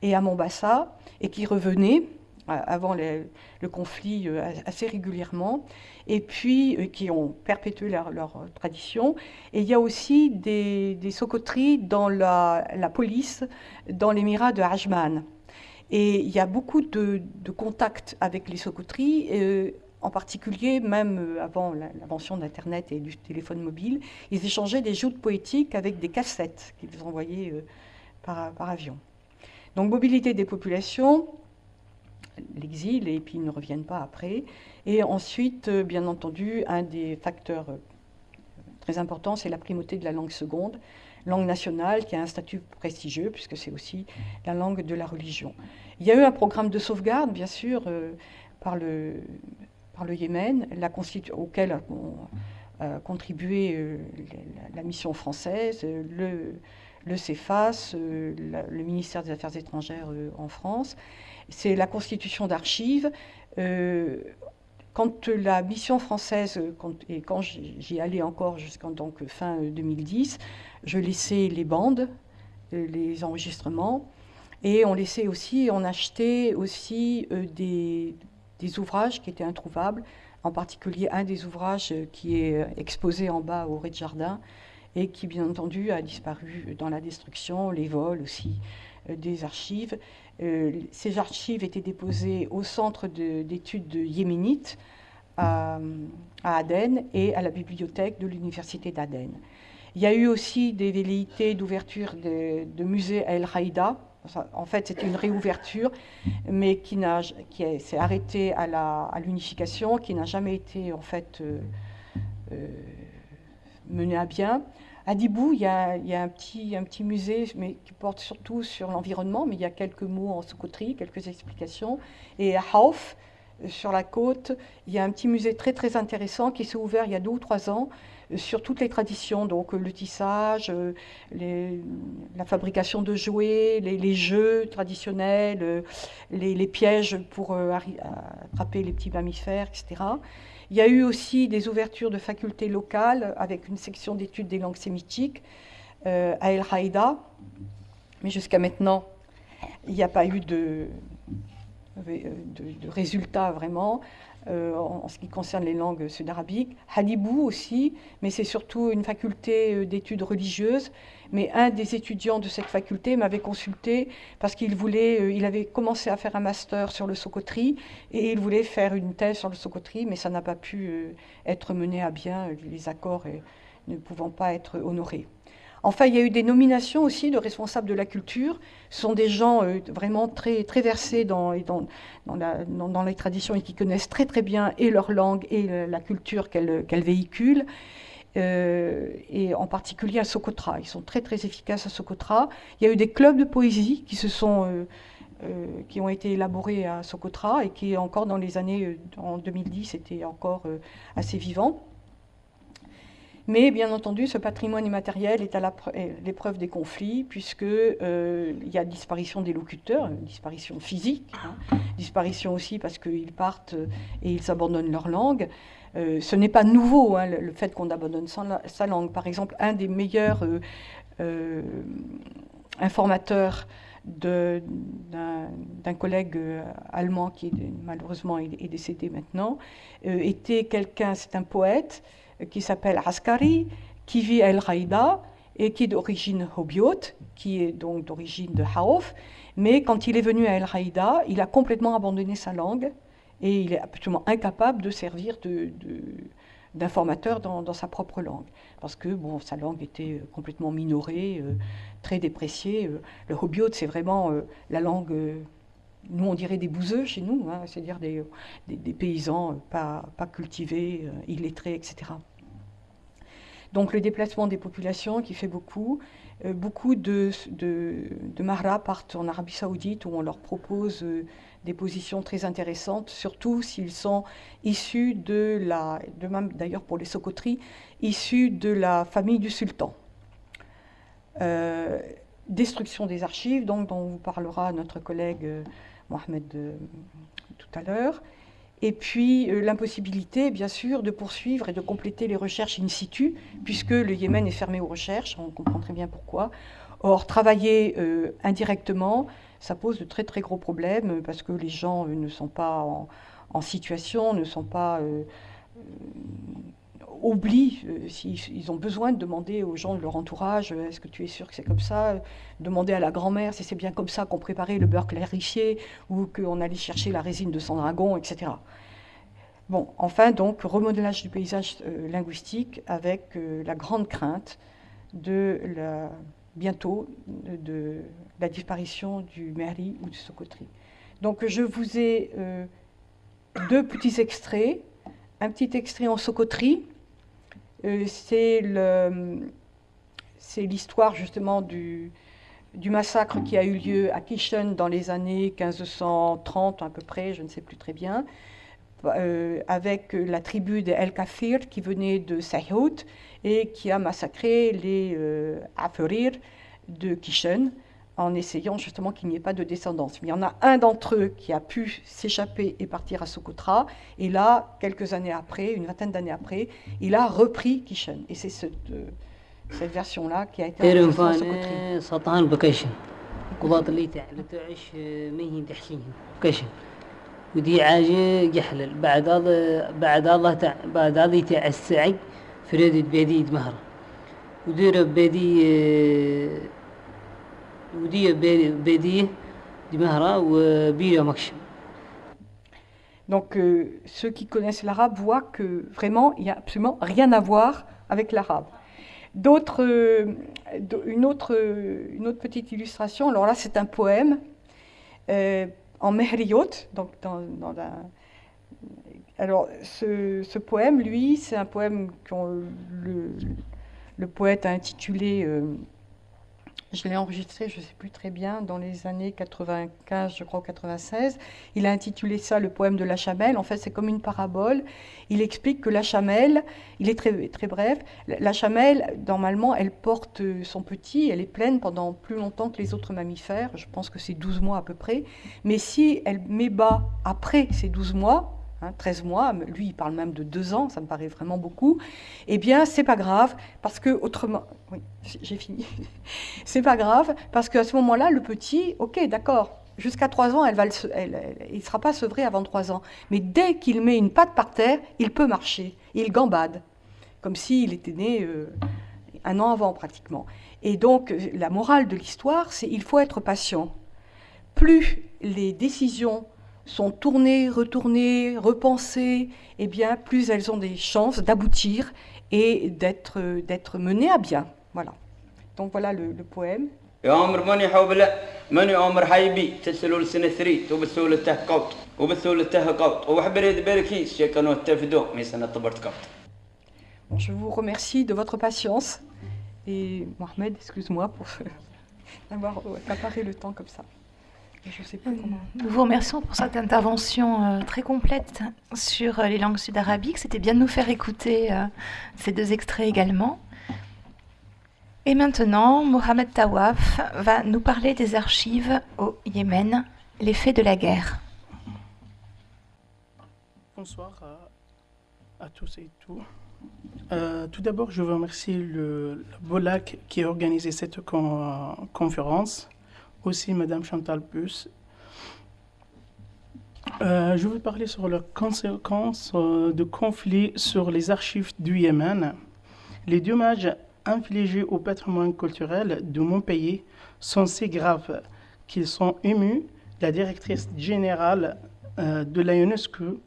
et à Mombasa et qui revenaient avant le conflit assez régulièrement et puis euh, qui ont perpétué leur, euh, tradition. Et il y a aussi des, des socoteries dans la, police, dans l'émirat de Ajman. Et il y a beaucoup de, contacts avec les socoteries, euh, en particulier, même avant l'invention d'Internet et du téléphone mobile, ils échangeaient des joutes poétiques avec des cassettes qu'ils envoyaient par avion. Donc mobilité des populations, l'exil, et puis ils ne reviennent pas après. Et ensuite, euh, bien entendu, un des facteurs euh, très importants, c'est la primauté de la langue seconde, langue nationale qui a un statut prestigieux, puisque c'est aussi la langue de la religion. Il y a eu un programme de sauvegarde, bien sûr, euh, par, le, par le Yémen, auquel a contribué la, mission française, le, le CEFAS, le ministère des Affaires étrangères en France. C'est la constitution d'archives quand la mission française, et quand j'y allais encore jusqu'en fin 2010, je laissais les bandes, euh, les enregistrements, et on laissait aussi, on achetait aussi euh, des, ouvrages qui étaient introuvables, en particulier un des ouvrages qui est exposé en bas au rez-de-jardin et qui, bien entendu, a disparu dans la destruction, les vols aussi euh, des archives. Euh, ces archives étaient déposées au centre d'études de, yéménite à, Aden et à la bibliothèque de l'université d'Aden. Il y a eu aussi des velléités d'ouverture de, musées à El Haïda, en fait, c'était une réouverture, mais qui, qui s'est arrêtée à l'unification, qui n'a jamais été en fait euh, euh, menée à bien. À Dibou, il y a, un, petit, musée, mais qui porte surtout sur l'environnement, mais il y a quelques mots en socoterie, quelques explications. Et à Hauf, sur la côte, il y a un petit musée très très intéressant qui s'est ouvert il y a deux ou trois ans, sur toutes les traditions, donc le tissage, euh, la fabrication de jouets, les, jeux traditionnels, euh, les, pièges pour euh, attraper les petits mammifères, etc. Il y a eu aussi des ouvertures de facultés locales avec une section d'études des langues sémitiques à El Haïda, mais jusqu'à maintenant, il n'y a pas eu de, de résultats vraiment. Euh, en, ce qui concerne les langues sud-arabiques. Hadibou aussi, mais c'est surtout une faculté euh, d'études religieuses. Mais un des étudiants de cette faculté m'avait consulté parce qu'il voulait, euh, il avait commencé à faire un master sur le Socotri et il voulait faire une thèse sur le Socotri, mais ça n'a pas pu être mené à bien, les accords ne pouvant pas être honorés. Enfin, il y a eu des nominations aussi de responsables de la culture. Ce sont des gens euh, vraiment très, très versés dans, dans, dans, les traditions et qui connaissent très très bien et leur langue et la culture qu'elles véhiculent. Euh, et en particulier à Socotra. Ils sont très très efficaces à Socotra. Il y a eu des clubs de poésie qui se sont euh, qui ont été élaborés à Socotra et qui encore dans les années en 2010 étaient encore assez vivants. Mais bien entendu, ce patrimoine immatériel est à l'épreuve des conflits, puisqu'il euh, y a disparition des locuteurs, disparition physique, hein, disparition aussi parce qu'ils partent et ils abandonnent leur langue. Euh, ce n'est pas nouveau, hein, le, fait qu'on abandonne sa, langue. Par exemple, un des meilleurs euh, informateurs d'un collègue allemand qui malheureusement est, décédé maintenant, était quelqu'un, c'est un poète, qui s'appelle Askari, qui vit à El Haïda et qui est d'origine Hobiot, qui est donc d'origine de Haouf. Mais quand il est venu à El Haïda, il a complètement abandonné sa langue et il est absolument incapable de servir d'informateur dans, sa propre langue. Parce que bon, sa langue était complètement minorée, euh, très dépréciée. Euh, le Hobiot, c'est vraiment euh, la langue nous on dirait des bouseux chez nous, hein, c'est-à-dire des, paysans pas cultivés, illettrés, etc. Donc le déplacement des populations qui fait beaucoup. Euh, beaucoup de, de, de partent en Arabie Saoudite où on leur propose euh, des positions très intéressantes, surtout s'ils sont issus de la, de même d'ailleurs pour les Socoteries, issus de la famille du sultan. Euh, destruction des archives, donc, dont vous parlera notre collègue Mohamed tout à l'heure. Et puis euh, l'impossibilité, bien sûr, de poursuivre et de compléter les recherches in situ, puisque le Yémen est fermé aux recherches, on comprend très bien pourquoi. Or, travailler euh, indirectement, ça pose de très très gros problèmes, parce que les gens euh, ne sont pas en, situation, ne sont pas oublient, s'ils ont besoin de demander aux gens de leur entourage, est-ce que tu es sûr que c'est comme ça Demander à la grand-mère si c'est bien comme ça qu'on préparait le beurre clarifié ou qu'on allait chercher la résine de son dragon, etc. Bon, enfin, donc, remodelage du paysage euh, linguistique avec euh, la grande crainte de bientôt de, la disparition du Meri ou du Socotri. Donc, je vous ai euh, deux petits extraits. Un petit extrait en Socotri, c'est l'histoire justement du, du massacre qui a eu lieu à Kishen dans les années 1530 à peu près, je ne sais plus très bien, euh, avec la tribu des El Kafir qui venait de Sahout et qui a massacré les euh, Afurir de Kishen en essayant justement qu'il n'y ait pas de descendance. Mais il y en a un d'entre eux qui a pu s'échapper et partir à Socotra, et là, quelques années après, une vingtaine d'années après, il a repris Kishen. Et c'est cette, euh, cette version-là qui a été ودي عاجة جحلل بعد هذا بعد هذا تاع بعد هذا تاع السعي فريد بيدي مهرة ودير بيدي ودي بيدي مهرة وبيرة مكشم Donc euh, ceux qui connaissent l'arabe voient que vraiment il n'y a absolument rien à voir avec l'arabe. D'autres, une, autre, une autre petite illustration, alors là c'est un poème en Mehriot, donc dans, dans un, alors, ce, poème, lui, c'est un poème que le, le, poète a intitulé, euh, je l'ai enregistré, je ne sais plus très bien, dans les années 95, je crois, 96. Il a intitulé ça le poème de la chamelle. En fait, c'est comme une parabole. Il explique que la chamelle, il est très, très bref, la chamelle, normalement, elle porte son petit, elle est pleine pendant plus longtemps que les autres mammifères. Je pense que c'est 12 mois à peu près. Mais si elle met bas après ces 12 mois, 13 hein, mois, lui il parle même de 2 ans, ça me paraît vraiment beaucoup, eh bien c'est pas grave, parce que autrement, oui, j'ai fini, c'est pas grave, parce qu'à ce moment-là, le petit, ok, d'accord, jusqu'à 3 ans, elle il ne sera pas sevré avant 3 ans, mais dès qu'il met une patte par terre, il peut marcher, il gambade, comme s'il était né euh, un an avant pratiquement. Et donc la morale de l'histoire, c'est il faut être patient. Plus les décisions sont tournées, retournées, repensées, eh bien, plus elles ont des chances d'aboutir et d'être, d'être menées à bien. Voilà. Donc voilà le, le poème. Bon, je vous remercie de votre patience et Mohamed, excuse-moi pour d'avoir accaparé le temps comme ça. Nous vous remercions pour cette intervention euh, très complète sur euh, les langues sud-arabiques. C'était bien de nous faire écouter euh, ces deux extraits également. Et maintenant, Mohamed Tawaf va nous parler des archives au Yémen, les faits de la guerre. Bonsoir à, tous et tout. tout d'abord, je veux remercier le, BOLAC qui a organisé cette conférence aussi Madame Chantal Bus. Euh, je vais parler sur les conséquences euh, de conflits sur les archives du Yémen. Les dommages infligés au patrimoine culturel de mon pays sont si graves qu'ils sont émus. La directrice générale euh, de la UNESCO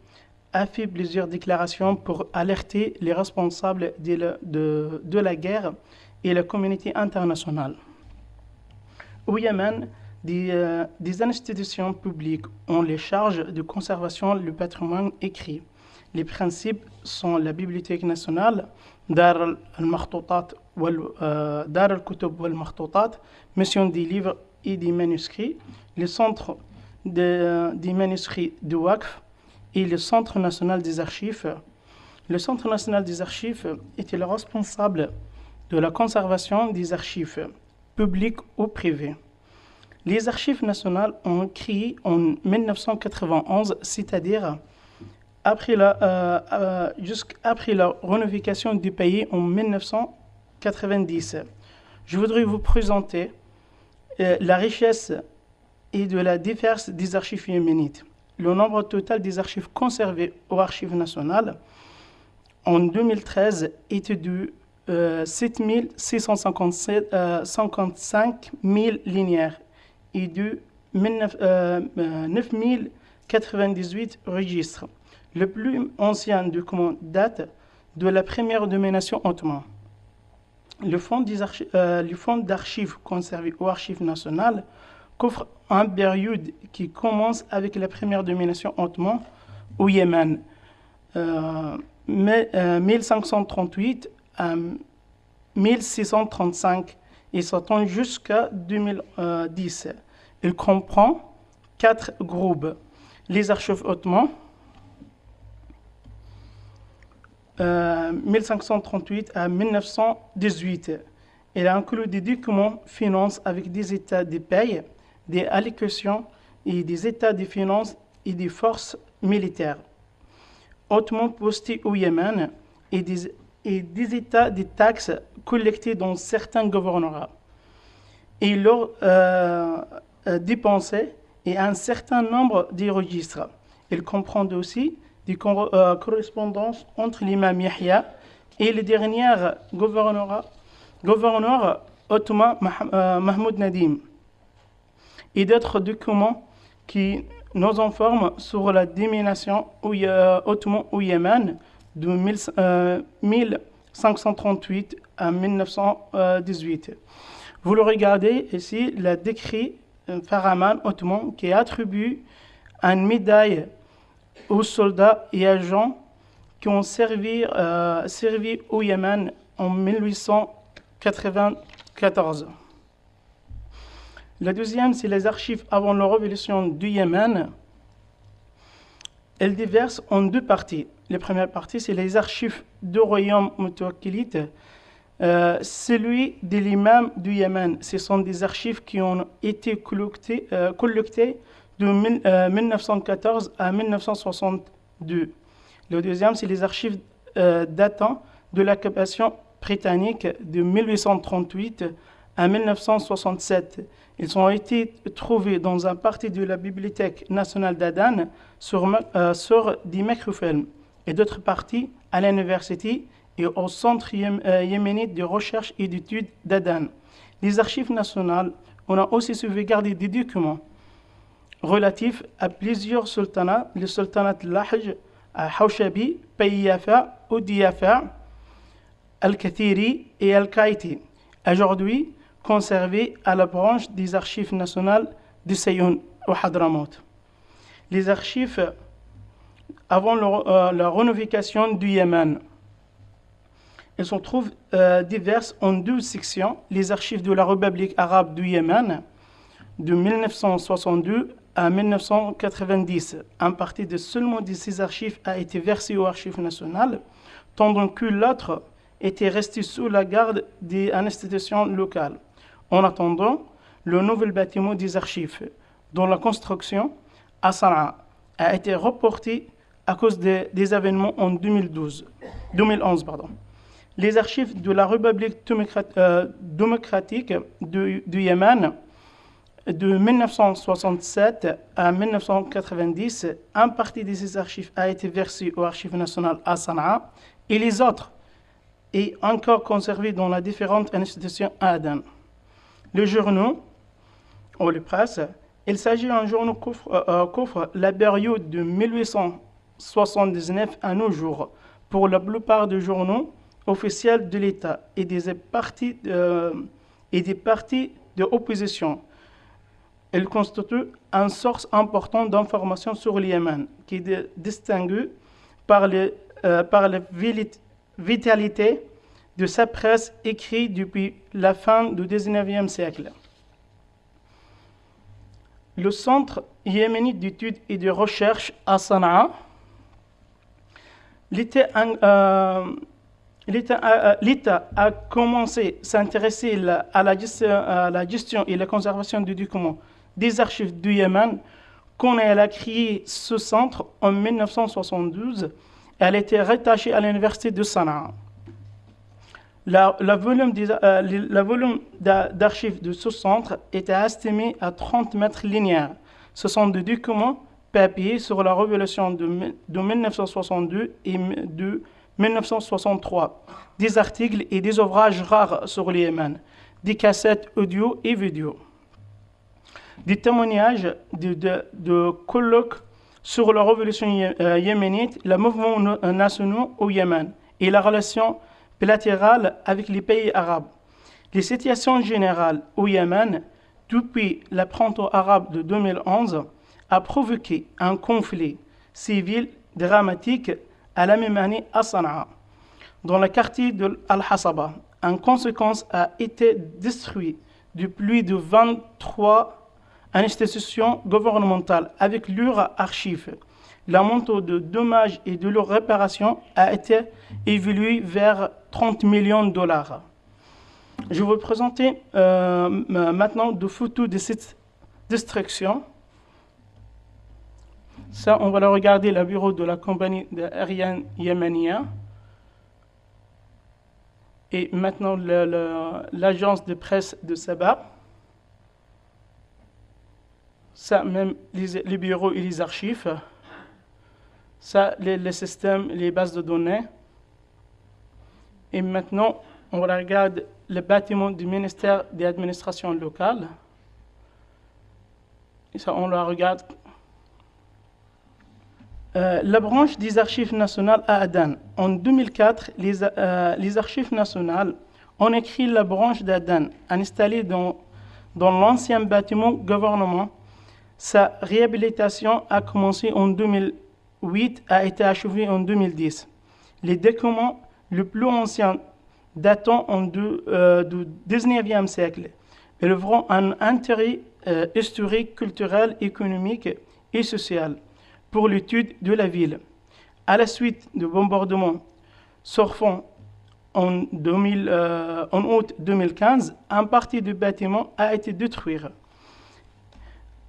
a fait plusieurs déclarations pour alerter les responsables de la guerre et la communauté internationale. Au Yémen, euh, des, institutions publiques ont les charges de conservation du patrimoine écrit. Les principes sont la Bibliothèque nationale, Dar al-Martoutat, euh, Dar al-Kutub wal-Martoutat, Mission des livres et des manuscrits, le Centre des manuscrits de WAKF et le Centre national des archives. Le Centre national des archives était le responsable de la conservation des archives publiques ou privées. Les archives nationales ont créé en 1991, c'est-à-dire après la, euh, euh, jusqu'après la réunification du pays en 1990. Je voudrais vous présenter euh, la richesse et de la diversité des archives yéménites. Le nombre total des archives conservées aux archives nationales en 2013 était de 7655 000 linéaires et de 9098 registres. Le plus ancien document date de la première domination ottomane. Le fonds euh, d'archives conservé aux archives nationales couvre un période qui commence avec la première domination ottomane au Yémen, euh, 1538 à 1635 et s'attend jusqu'à 2010. Il comprend quatre groupes. Les archives ottomans, 1538 euh, à 1918. Il inclut des documents finances avec des états de paye, des allocations et des états de finances et des forces militaires. Hautement postés au Yémen et des, et des états de taxes collectées dans certains gouvernements. Et leur euh, euh, et un certain nombre de registres. Il comprend aussi des euh, correspondances entre l'imam Yahya et le dernier gouverneur, gouverneur ottoman Mahmoud Nadim et d'autres documents qui nous informent sur la domination ottomane au Yémen de 1538 en 1918. Vous le regardez ici, le décrit euh, Faraman Ottoman qui attribue une médaille aux soldats et agents qui ont servi, euh, servi au Yémen en 1894. La deuxième, c'est les archives avant la révolution du Yémen. Elles diversent en deux parties. La première partie, c'est les archives du royaume Mutawakkilite, euh, celui de l'imam du Yémen. Ce sont des archives qui ont été collectées, euh, de 1914 euh, à 1962. Le deuxième, c'est les archives datant de l'occupation britannique de 1838 à 1967. Ils ont été trouvés dans un partie de la Bibliothèque nationale d'Aden sur, sur et d'autres parties à l'université et au Centre euh, yéménite de recherche et d'études d'Aden. Les archives nationales ont aussi sauvegardé des documents relatifs à plusieurs sultanats, le sultanat Lahj, Hawshabi, Payyafa, Oudiyafa, Al-Kathiri et Al-Kaiti, aujourd'hui conservés à la branche des archives nationales de Sayoun au Hadramaut. Les archives avant euh, la rénovation du Yémen. Elles se trouvent euh, diverses en deux sections. Les archives de la République arabe du Yémen de 1962 à 1990. Un partie de seulement de ces archives a été versée aux archives nationales, tandis que l'autre était resté sous la garde des institutions locales. En attendant, le nouvel bâtiment des archives, dont la construction à Sana'a a été reporté à cause des, événements en 2012, 2011. Pardon. Les archives de la République euh, démocratique du, Yémen de 1967 à 1990, un partie de ces archives a été versée aux archives nationales à Sanaa et les autres est encore conservé dans les différentes institutions à Aden. Le journaux, ou les presses, il s'agit d'un journal qui couvre, euh, la période de 1879 à nos jours pour la plupart des journaux officiels de l'État et des partis, euh, de opposition. Il constitue une source importante d'informations sur le Yémen qui est distinguée par, euh, par la vitalité de sa presse écrite depuis la fin du XIXe siècle. Le Centre yéménite d'études et de recherche à Sanaa, l'État euh, a commencé à s'intéresser à, la gestion et la conservation du document des archives du Yémen elle a créé ce centre en 1972. Elle été rattachée à l'université de Sanaa. La, euh, volume d'archives de ce centre était estimé à 30 mètres linéaires. Ce sont des documents papier sur la révolution de, 1962 et de 1963, des articles et des ouvrages rares sur le Yémen, des cassettes audio et vidéo, des témoignages de, colloques sur la révolution euh, yéménite, le mouvement national au Yémen et la relation bilatérale avec les pays arabes. Les situations générales au Yémen, depuis le printemps arabe de 2011, a provoqué un conflit civil dramatique à la même année à Sanaa, dans le quartier de Al-Hasaba. En conséquence, a été détruit de plus de 23 institutions gouvernementales avec leurs archives. La montant de dommages et de leur réparation a été évolué vers 30 millions de dollars. Je vais vous présenter euh, maintenant des photos de cette destruction ça, on va le regarder, le bureau de la compagnie aérienne yéménienne. Et maintenant, l'agence de presse de Saba. Ça, même les, bureaux et les archives. Ça, les, systèmes, les bases de données. Et maintenant, on regarde le bâtiment du ministère des administrations locales. Ça, on le regarde euh, la branche des archives nationales à Aden. En 2004, les, euh, les, archives nationales On écrit la branche d'Adan, installée dans, dans l'ancien bâtiment gouvernement. Sa réhabilitation a commencé en 2008, a été achevée en 2010. Les documents les plus anciens datant en euh, du 19e siècle œuvrant un intérêt historique, culturel, économique et social pour l'étude de la ville. À la suite du bombardement surfant en, 2000, euh, en août 2015, un partie du bâtiment a été détruit.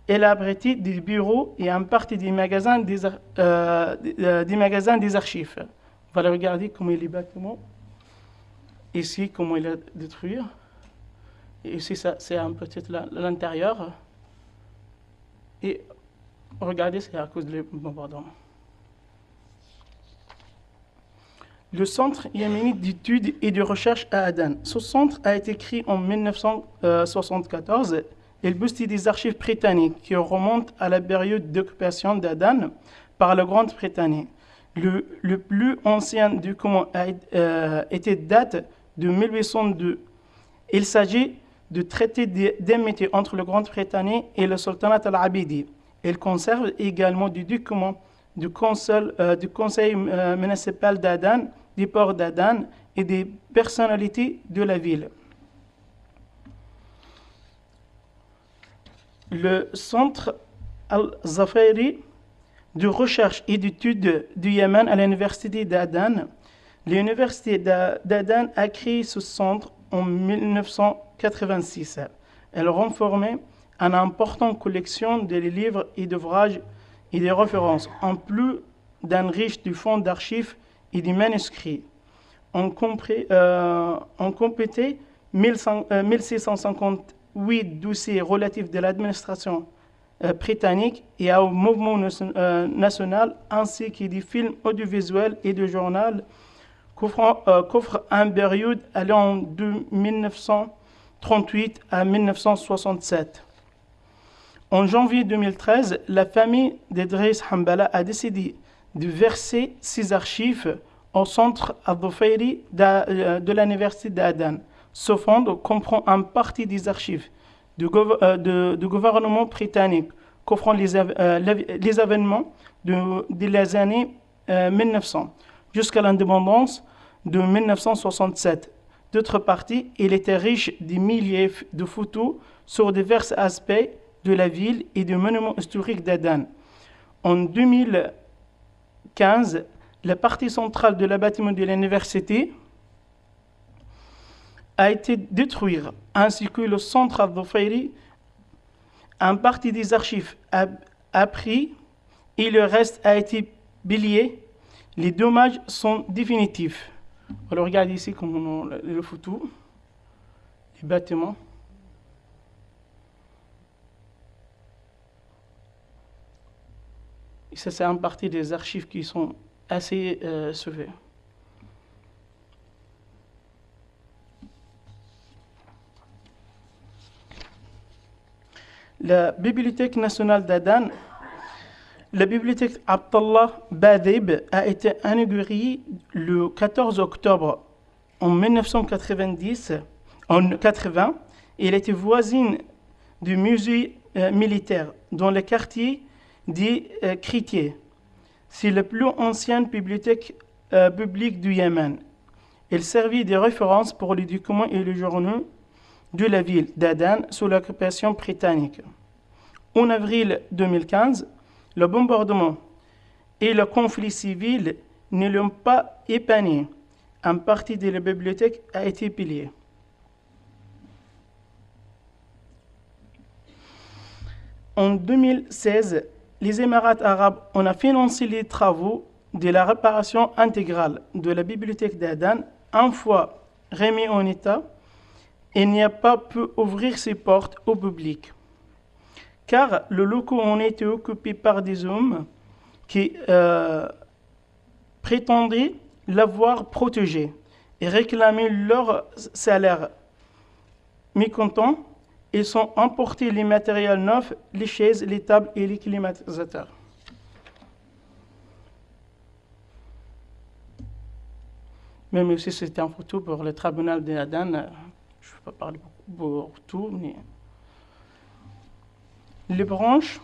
Elle a abrité des bureaux et un partie des magasins des, euh, des magasins des archives. On va regarder comment est bâtiment. Ici, comment il est détruit. Et ici, c'est un petit l'intérieur. Et regardez, c'est à cause du bombardement. Le Centre yéménite d'études et de recherche à Aden. Ce centre a été créé en 1974. Il boostent des archives britanniques qui remontent à la période d'occupation d'Aden par la Grande-Bretagne. Le, plus ancien document a euh, été date de 1802. Il s'agit de traité d'amitié entre le Grande-Bretagne et le Sultanat al-Abidi. Il conserve également des documents du, euh, du conseil euh, municipal d'Adan, du port d'Adan et des personnalités de la ville. Le centre Al-Zafiri de recherche et d'études du Yémen à l'université d'Adan. L'université d'Adan a créé ce centre en 1986. Elle renformait une importante collection de livres et d'ouvrages et de références, en plus d'un riche du fonds d'archives et des manuscrits. On, compris, euh, on compétait 1658 euh, dossiers relatifs de l'administration euh, britannique et au mouvement euh, national, ainsi que des films audiovisuels et de journaux euh, qu'offre un période allant de 1938 à 1967. En janvier 2013, la famille d'Edris Hambala a décidé de verser ses archives au centre al de, de l'université d'Aden. Ce fonds comprend un partie des archives du, gouvernement britannique qu'offrant les, les, événements de, les années 1900 jusqu'à l'indépendance de 1967. D'autre part, il était riche de milliers de photos sur divers aspects de la ville et du monument historique d'Aden. En 2015, la partie centrale de la de l'université a été détruite, ainsi que le centre al Un partie des archives a, pris et le reste a été bilié les dommages sont définitifs. Alors regardez ici comme on le photo, les bâtiments. Ça, c'est en partie des archives qui sont assez euh, sauvées. La Bibliothèque nationale d'Adan la bibliothèque Abdallah Badib a été inaugurée le 14 octobre en 1990, en 80. Elle était voisine du musée euh, militaire dans le quartier des euh. C'est la plus ancienne bibliothèque euh, publique du Yémen. Elle servit de référence pour les documents et les journaux de la ville d'Aden sous l'occupation britannique. En avril 2015, le bombardement et le conflit civil ne l'ont pas épargné. Un partie de la bibliothèque a été pillée. En 2016, les Émirats arabes ont financé les travaux de la réparation intégrale de la bibliothèque d'Adan. Un fois remis en état, il n'y a pas pu ouvrir ses portes au public car le locaux ont été occupé par des hommes qui euh, prétendaient l'avoir protégé et réclamaient leur salaire. Mécontents, ils ont emporté les matériels neufs, les chaises, les tables et les climatisateurs. Même aussi, c'était un photo pour le tribunal d'Aden. Je ne vais pas parler pour tout, mais. Les branches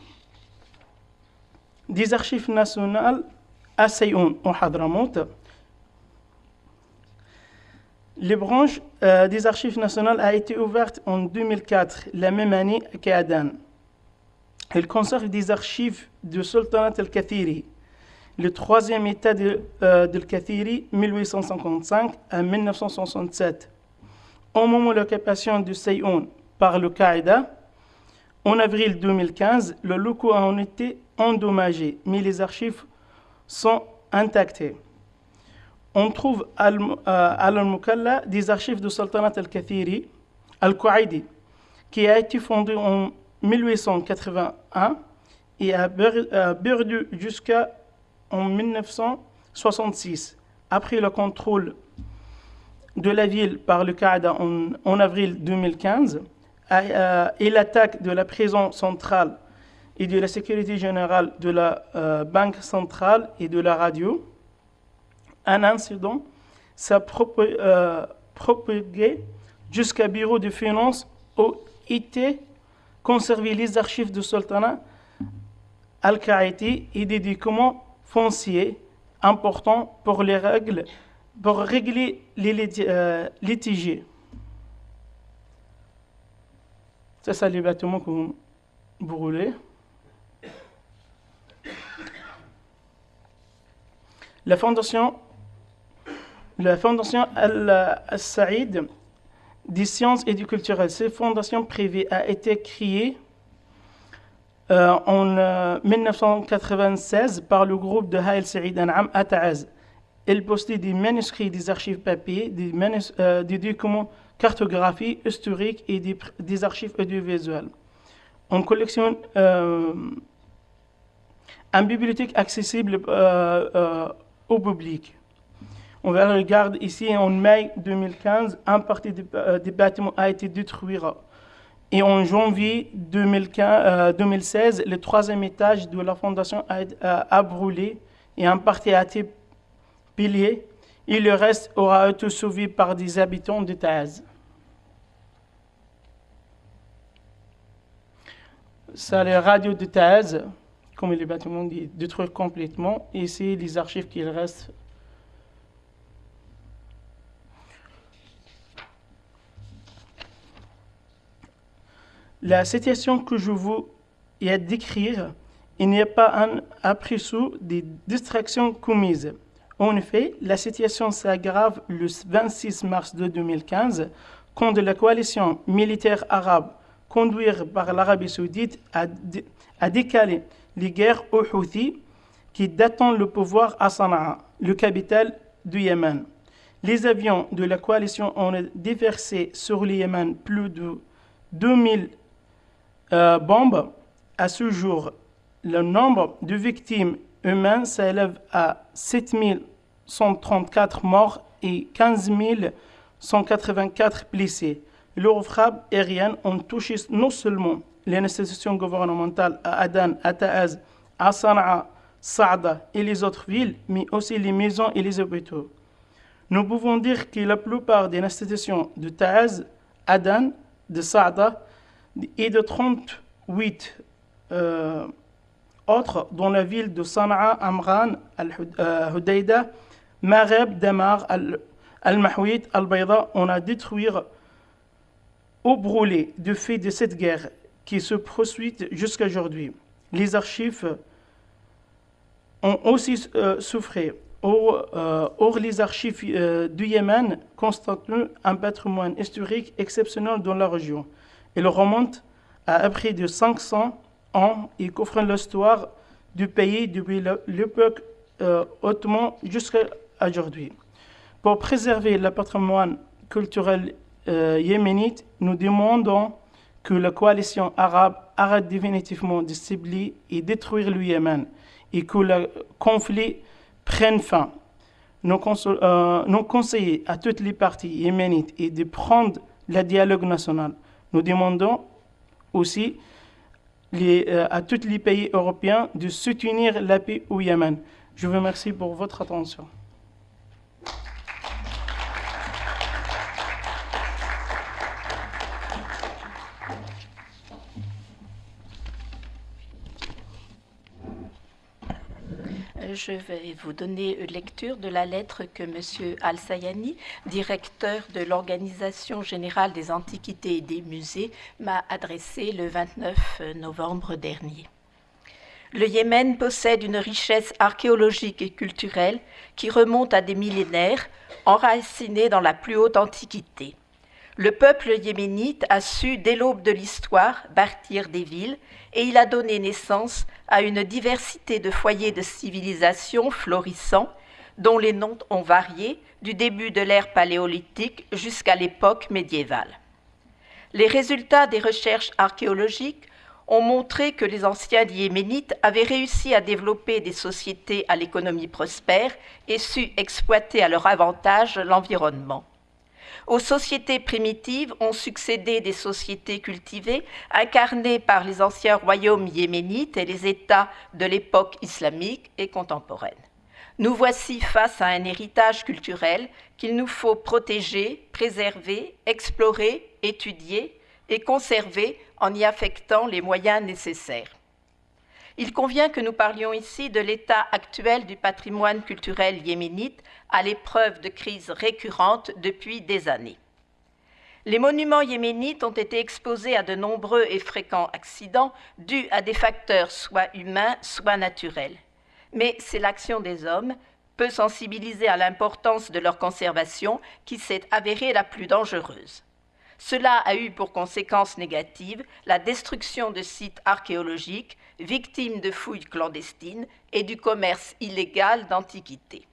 des archives nationales à Sayoun, au Hadramout. Les branches euh, des archives nationales a été ouverte en 2004, la même année qu'à Aden. Elle conserve des archives du Sultanat al-Kathiri, le troisième état de, euh, de al-Kathiri, 1855 à 1967. Au moment de l'occupation de Sayoun par le Qaïda, en avril 2015, le locaux a été endommagé, mais les archives sont intactées. On trouve à Al-Mukalla des archives du Sultanat al-Kathiri, al-Qaïdi, qui a été fondé en 1881 et a perdu jusqu'à en 1966, après le contrôle de la ville par le Qaïda en, avril 2015 et l'attaque de la prison centrale et de la sécurité générale de la euh, Banque centrale et de la radio, un incident s'est euh, propagé jusqu'à bureau de finances où étaient conservées les archives du sultanat al-Qaïti et des documents fonciers importants pour les règles pour régler les euh, litiges. C'est ça les bâtiments que. La fondation, la fondation Al-Saïd des sciences et du culturel, cette fondation privée a été créée euh, en 1996 euh, par le groupe de Haïl Saïd An'am à. Elle possède des manuscrits, des archives papier, des, euh, documents cartographiques historiques et des, des archives audiovisuelles. On collectionne une bibliothèque accessible au public. On regarde ici en mai 2015, un partie euh, des, bâtiments a été détruit. Et en janvier 2015, 2016, euh, le troisième étage de la fondation a, brûlé et un partie a été pillé. Et le reste aura été sauvé par des habitants de Taz. C'est la radio de Taz comme les bâtiments détruits complètement. Et c'est les archives qu'il reste. La situation que je vous ai à décrire, il n'y a pas un après-sous des distractions commises. En effet, la situation s'aggrave le 26 mars 2015 quand la coalition militaire arabe conduite par l'Arabie saoudite a, a décalé les guerres aux Houthis qui datent le pouvoir à Sana'a, le capital du Yémen. Les avions de la coalition ont déversé sur le Yémen plus de 2000 euh, bombes. À ce jour, le nombre de victimes humaines s'élève à 7134 morts et 15 184 blessés. Leurs frappes aériennes ont touché non seulement les institutions gouvernementales à Adan, à Ta'az, à Sana'a, Saada et les autres villes, mais aussi les maisons et les hôpitaux. Nous pouvons dire que la plupart des institutions de Ta'az, Adan, de Saada et de 38 euh, autres, dont la ville de Sana'a, Amran, Al-Hudayda, Mareb, Damar, Al-Mahouit, Al-Bayda, on a détruit ou brûlé du fait de cette guerre qui se poursuit jusqu'à aujourd'hui. Les archives ont aussi euh, souffert. Or, euh, les archives euh, du Yémen constituent un patrimoine historique exceptionnel dans la région. Elles remontent à près de 500 ans et couvrent l'histoire du pays depuis l'époque ottoman jusqu'à aujourd'hui. Pour préserver le patrimoine culturel yéménite, nous demandons que la coalition arabe arrête définitivement de cibler et détruire le Yémen et que le conflit prenne fin. Nous, euh, conseillons à toutes les parties yéménites de prendre le dialogue national. Nous demandons aussi euh, à tous les pays européens de soutenir la paix au Yémen. Je vous remercie pour votre attention. Je vais vous donner lecture de la lettre que M. Al-Sayani, directeur de l'Organisation générale des antiquités et des musées, m'a adressée le 29 novembre dernier. Le Yémen possède une richesse archéologique et culturelle qui remonte à des millénaires, enracinée dans la plus haute antiquité. Le peuple yéménite a su, dès l'aube de l'histoire, bâtir des villes, et il a donné naissance à une diversité de foyers de civilisation florissants, dont les noms ont varié du début de l'ère paléolithique jusqu'à l'époque médiévale. Les résultats des recherches archéologiques ont montré que les anciens yéménites avaient réussi à développer des sociétés à l'économie prospère et su exploiter à leur avantage l'environnement. Aux sociétés primitives ont succédé des sociétés cultivées incarnées par les anciens royaumes yéménites et les États de l'époque islamique et contemporaine. Nous voici face à un héritage culturel qu'il nous faut protéger, préserver, explorer, étudier et conserver en y affectant les moyens nécessaires. Il convient que nous parlions ici de l'état actuel du patrimoine culturel yéménite à l'épreuve de crises récurrentes depuis des années. Les monuments yéménites ont été exposés à de nombreux et fréquents accidents dus à des facteurs soit humains, soit naturels. Mais c'est l'action des hommes, peu sensibilisée à l'importance de leur conservation, qui s'est avérée la plus dangereuse. Cela a eu pour conséquence négative la destruction de sites archéologiques, victimes de fouilles clandestines et du commerce illégal d'antiquités.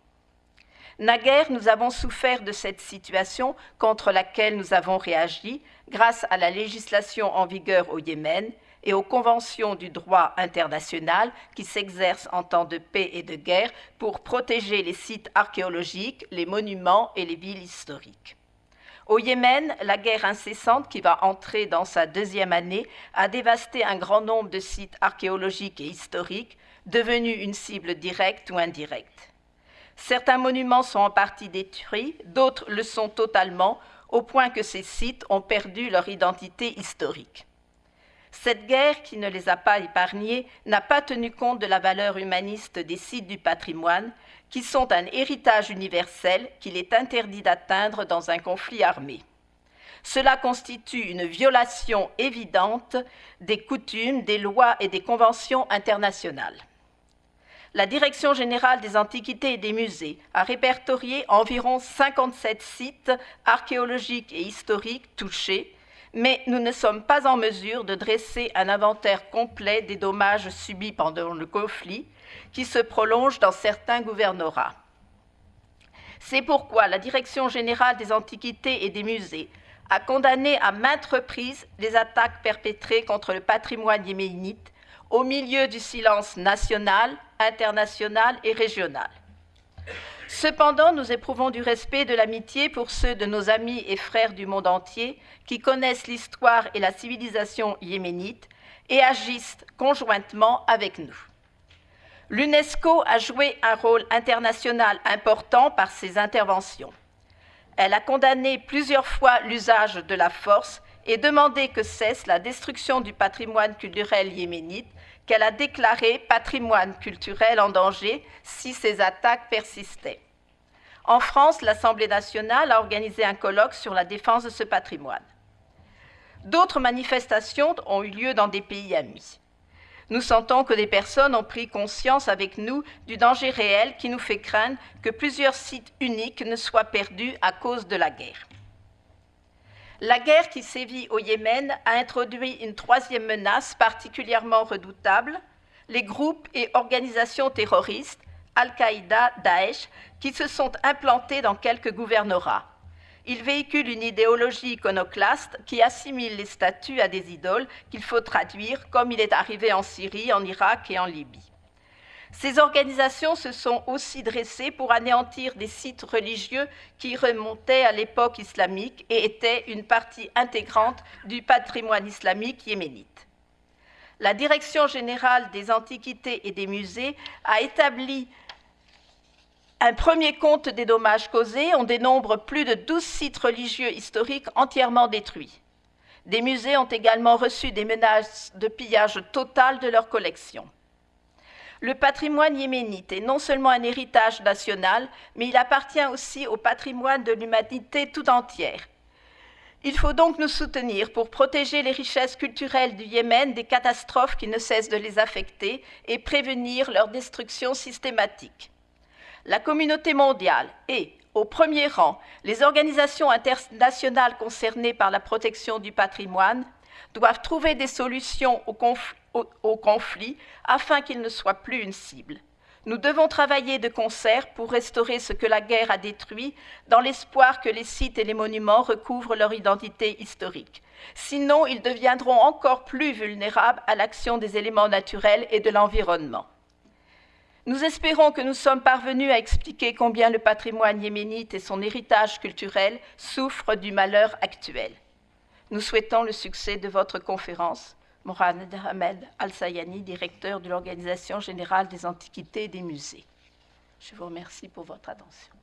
Naguère, nous avons souffert de cette situation contre laquelle nous avons réagi grâce à la législation en vigueur au Yémen et aux conventions du droit international qui s'exercent en temps de paix et de guerre pour protéger les sites archéologiques, les monuments et les villes historiques. Au Yémen, la guerre incessante qui va entrer dans sa deuxième année a dévasté un grand nombre de sites archéologiques et historiques, devenus une cible directe ou indirecte. Certains monuments sont en partie détruits, d'autres le sont totalement, au point que ces sites ont perdu leur identité historique. Cette guerre, qui ne les a pas épargnés, n'a pas tenu compte de la valeur humaniste des sites du patrimoine, qui sont un héritage universel qu'il est interdit d'atteindre dans un conflit armé. Cela constitue une violation évidente des coutumes, des lois et des conventions internationales. La Direction générale des antiquités et des musées a répertorié environ 57 sites archéologiques et historiques touchés, mais nous ne sommes pas en mesure de dresser un inventaire complet des dommages subis pendant le conflit, qui se prolonge dans certains gouvernorats. C'est pourquoi la Direction générale des antiquités et des musées a condamné à maintes reprises les attaques perpétrées contre le patrimoine yéménite au milieu du silence national, international et régional. Cependant, nous éprouvons du respect et de l'amitié pour ceux de nos amis et frères du monde entier qui connaissent l'histoire et la civilisation yéménite et agissent conjointement avec nous. L'UNESCO a joué un rôle international important par ses interventions. Elle a condamné plusieurs fois l'usage de la force et demandé que cesse la destruction du patrimoine culturel yéménite qu'elle a déclaré patrimoine culturel en danger si ces attaques persistaient. En France, l'Assemblée nationale a organisé un colloque sur la défense de ce patrimoine. D'autres manifestations ont eu lieu dans des pays amis. Nous sentons que des personnes ont pris conscience avec nous du danger réel qui nous fait craindre que plusieurs sites uniques ne soient perdus à cause de la guerre. La guerre qui sévit au Yémen a introduit une troisième menace particulièrement redoutable, les groupes et organisations terroristes, Al-Qaïda, Daesh, qui se sont implantés dans quelques gouvernorats. Ils véhiculent une idéologie iconoclaste qui assimile les statues à des idoles qu'il faut traduire comme il est arrivé en Syrie, en Irak et en Libye. Ces organisations se sont aussi dressées pour anéantir des sites religieux qui remontaient à l'époque islamique et étaient une partie intégrante du patrimoine islamique yéménite. La Direction générale des antiquités et des musées a établi un premier compte des dommages causés. On dénombre plus de 12 sites religieux historiques entièrement détruits. Des musées ont également reçu des menaces de pillage total de leurs collections. Le patrimoine yéménite est non seulement un héritage national, mais il appartient aussi au patrimoine de l'humanité tout entière. Il faut donc nous soutenir pour protéger les richesses culturelles du Yémen des catastrophes qui ne cessent de les affecter et prévenir leur destruction systématique. La communauté mondiale et, au premier rang, les organisations internationales concernées par la protection du patrimoine doivent trouver des solutions au, conflit, afin qu'il ne soit plus une cible. Nous devons travailler de concert pour restaurer ce que la guerre a détruit, dans l'espoir que les sites et les monuments recouvrent leur identité historique. Sinon, ils deviendront encore plus vulnérables à l'action des éléments naturels et de l'environnement. Nous espérons que nous sommes parvenus à expliquer combien le patrimoine yéménite et son héritage culturel souffrent du malheur actuel. Nous souhaitons le succès de votre conférence. Mohamed Ahmed Al-Sayani, directeur de l'Organisation générale des antiquités et des musées. Je vous remercie pour votre attention.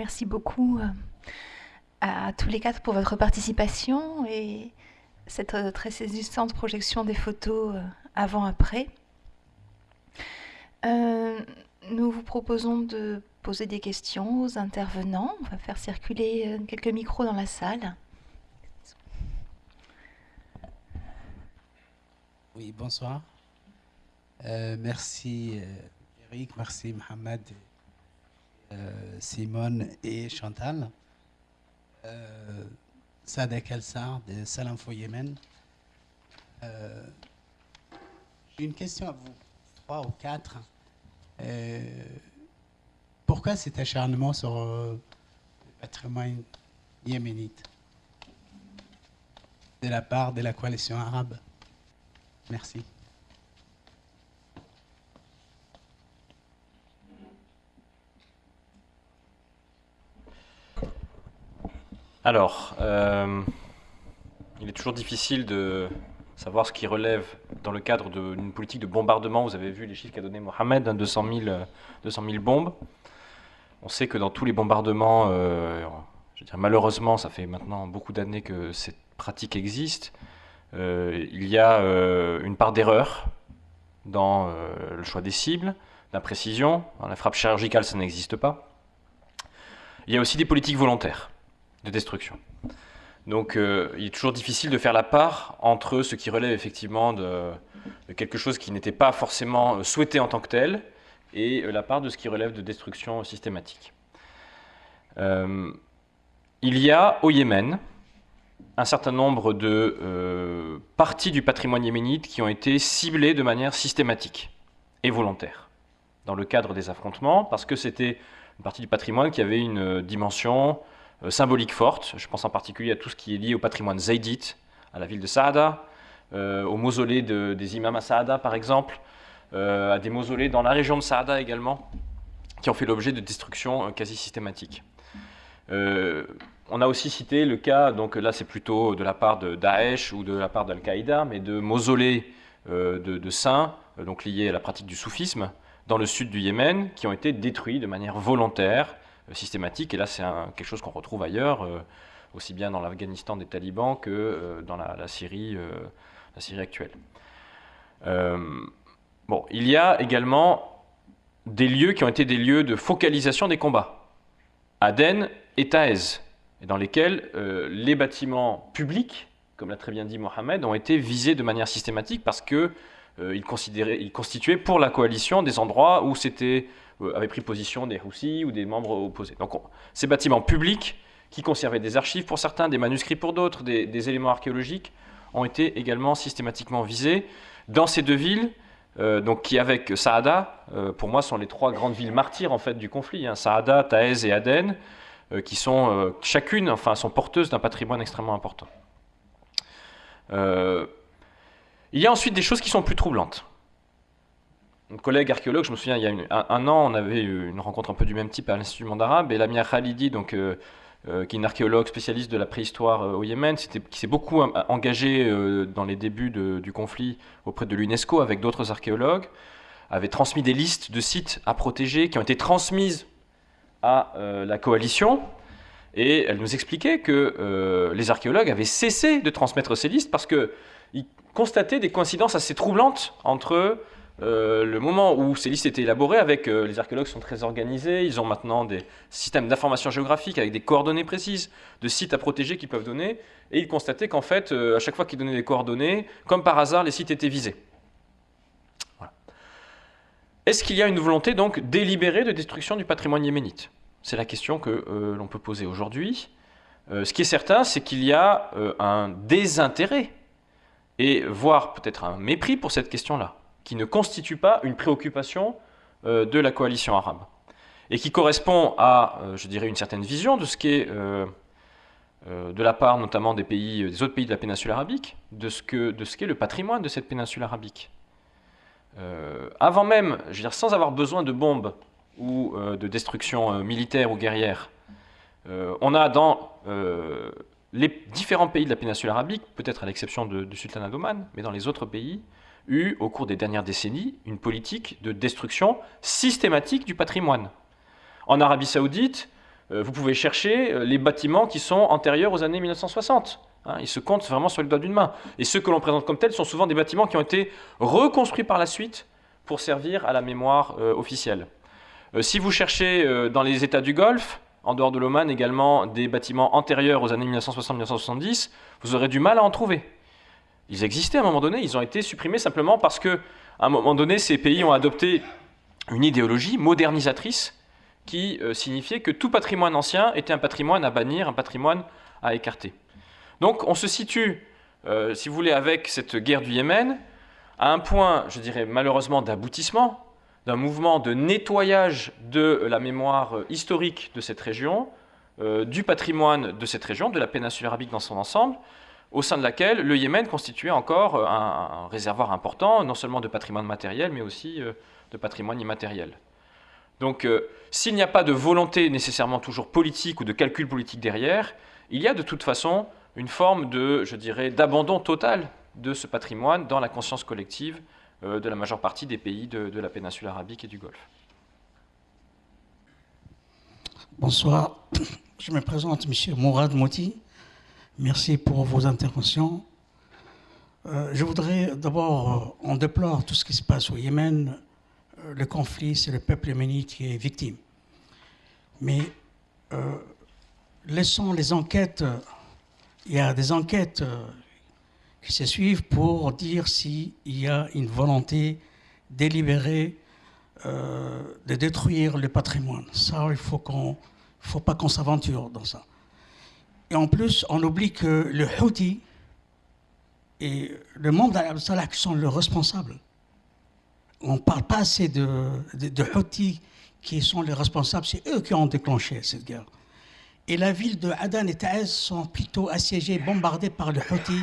Merci beaucoup euh, à tous les quatre pour votre participation et cette euh, très saisissante projection des photos euh, avant-après. nous vous proposons de poser des questions aux intervenants. On va faire circuler quelques micros dans la salle. Oui, bonsoir. merci Eric, merci Mohamed Simone et Chantal. Euh, Sadek Elsar de Salam Yémen. Euh, une question à vous, trois ou quatre. pourquoi cet acharnement sur le patrimoine yéménite de la part de la coalition arabe? Merci. Alors, euh, il est toujours difficile de savoir ce qui relève dans le cadre d'une politique de bombardement. Vous avez vu les chiffres qu'a donné Mohamed, 200, 000, bombes. On sait que dans tous les bombardements, euh, je veux dire, malheureusement, ça fait maintenant beaucoup d'années que cette pratique existe. Euh, il y a une part d'erreur dans le choix des cibles, d'imprécision. La frappe chirurgicale, ça n'existe pas. Il y a aussi des politiques volontaires de destruction. Donc euh, il est toujours difficile de faire la part entre ce qui relève effectivement de, quelque chose qui n'était pas forcément euh, souhaité en tant que tel et euh, la part de ce qui relève de destruction systématique. il y a au Yémen un certain nombre de parties du patrimoine yéménite qui ont été ciblées de manière systématique et volontaire dans le cadre des affrontements parce que c'était une partie du patrimoine qui avait une dimension euh, symbolique forte. Je pense en particulier à tout ce qui est lié au patrimoine zaydite, à la ville de Saada, euh, au mausolée des imams à Saada par exemple, euh, à des mausolées dans la région de Saada également, qui ont fait l'objet de destructions quasi systématiques. on a aussi cité le cas, donc là c'est plutôt de la part de Daesh ou de la part d'Al-Qaïda, mais de mausolées de, de, saints, donc liés à la pratique du soufisme, dans le sud du Yémen, qui ont été détruits de manière volontaire euh, systématique. Et là, c'est quelque chose qu'on retrouve ailleurs, euh, aussi bien dans l'Afghanistan des talibans que euh, dans la, Syrie, la Syrie actuelle. bon, il y a également des lieux qui ont été des lieux de focalisation des combats. Aden et Taez, dans lesquels les bâtiments publics, comme l'a très bien dit Mohamed, ont été visés de manière systématique parce qu'ils ils constituaient pour la coalition des endroits où c'était euh, avaient pris position des Roussis ou des membres opposés. Donc ces bâtiments publics qui conservaient des archives pour certains, des manuscrits pour d'autres, des, éléments archéologiques, ont été également systématiquement visés dans ces deux villes, euh, donc qui avec Saada, pour moi, sont les trois grandes villes martyrs en fait du conflit. Hein. Saada, Taez et Aden, qui sont chacune, enfin, sont porteuses d'un patrimoine extrêmement important. il y a ensuite des choses qui sont plus troublantes. Collègue archéologue, je me souviens, il y a un, an, on avait eu une rencontre un peu du même type à l'Institut du monde arabe, et Lamia Khalidi, donc, euh, euh, qui est une archéologue spécialiste de la préhistoire euh, au Yémen, qui s'est beaucoup engagée dans les débuts du conflit auprès de l'UNESCO avec d'autres archéologues, avait transmis des listes de sites à protéger qui ont été transmises à la coalition. Et elle nous expliquait que les archéologues avaient cessé de transmettre ces listes parce qu'ils constataient des coïncidences assez troublantes entre euh, le moment où ces listes étaient élaborées, avec euh, les archéologues sont très organisés, ils ont maintenant des systèmes d'information géographique avec des coordonnées précises de sites à protéger qu'ils peuvent donner, et ils constataient qu'en fait, euh, à chaque fois qu'ils donnaient des coordonnées, comme par hasard, les sites étaient visés. Est-ce qu'il y a une volonté donc délibérée de destruction du patrimoine yéménite? C'est la question que l'on peut poser aujourd'hui. ce qui est certain, c'est qu'il y a un désintérêt, et voire peut-être un mépris pour cette question-là qui ne constitue pas une préoccupation euh, de la coalition arabe et qui correspond à, euh, je dirais, une certaine vision de ce qu'est, euh, de la part notamment des pays, des autres pays de la péninsule arabique, de ce qu'est le patrimoine de cette péninsule arabique. avant même, je veux dire, sans avoir besoin de bombes ou de destruction militaire ou guerrière, on a dans les différents pays de la péninsule arabique, peut-être à l'exception du sultanat d'Oman, mais dans les autres pays, eu, au cours des dernières décennies, une politique de destruction systématique du patrimoine. En Arabie saoudite, euh, vous pouvez chercher euh, les bâtiments qui sont antérieurs aux années 1960. Hein, ils se comptent vraiment sur le doigt d'une main. Et ceux que l'on présente comme tels sont souvent des bâtiments qui ont été reconstruits par la suite pour servir à la mémoire euh, officielle. si vous cherchez dans les États du Golfe, en dehors de l'Oman également, des bâtiments antérieurs aux années 1960-1970, vous aurez du mal à en trouver. Ils existaient à un moment donné, ils ont été supprimés simplement parce que, à un moment donné, ces pays ont adopté une idéologie modernisatrice qui euh, signifiait que tout patrimoine ancien était un patrimoine à bannir, un patrimoine à écarter. Donc on se situe, euh, si vous voulez, avec cette guerre du Yémen, à un point, je dirais malheureusement, d'aboutissement, d'un mouvement de nettoyage de la mémoire euh, historique de cette région, du patrimoine de cette région, de la péninsule arabique dans son ensemble, au sein de laquelle le Yémen constituait encore euh, un, réservoir important, non seulement de patrimoine matériel, mais aussi euh, de patrimoine immatériel. Donc, euh, s'il n'y a pas de volonté nécessairement toujours politique ou de calcul politique derrière, il y a de toute façon une forme de, je dirais, d'abandon total de ce patrimoine dans la conscience collective de la majeure partie des pays de, la péninsule arabique et du Golfe. Bonsoir, je me présente, M. Mourad Moti. Merci pour vos interventions. Euh, je voudrais d'abord, on déplore tout ce qui se passe au Yémen. Euh, le conflit, c'est le peuple yéménite qui est victime. Mais euh, laissons les enquêtes, il y a des enquêtes qui se suivent pour dire s'il y a une volonté délibérée de détruire le patrimoine. Ça, il ne faut, faut pas qu'on s'aventure dans ça. Et en plus, on oublie que le Houthi et le membre d'Al Salah qui sont les responsables. On ne parle pas assez de, de, Houthi qui sont les responsables, c'est eux qui ont déclenché cette guerre. Et la ville de Adan et Taez sont plutôt assiégées, bombardées par le Houthi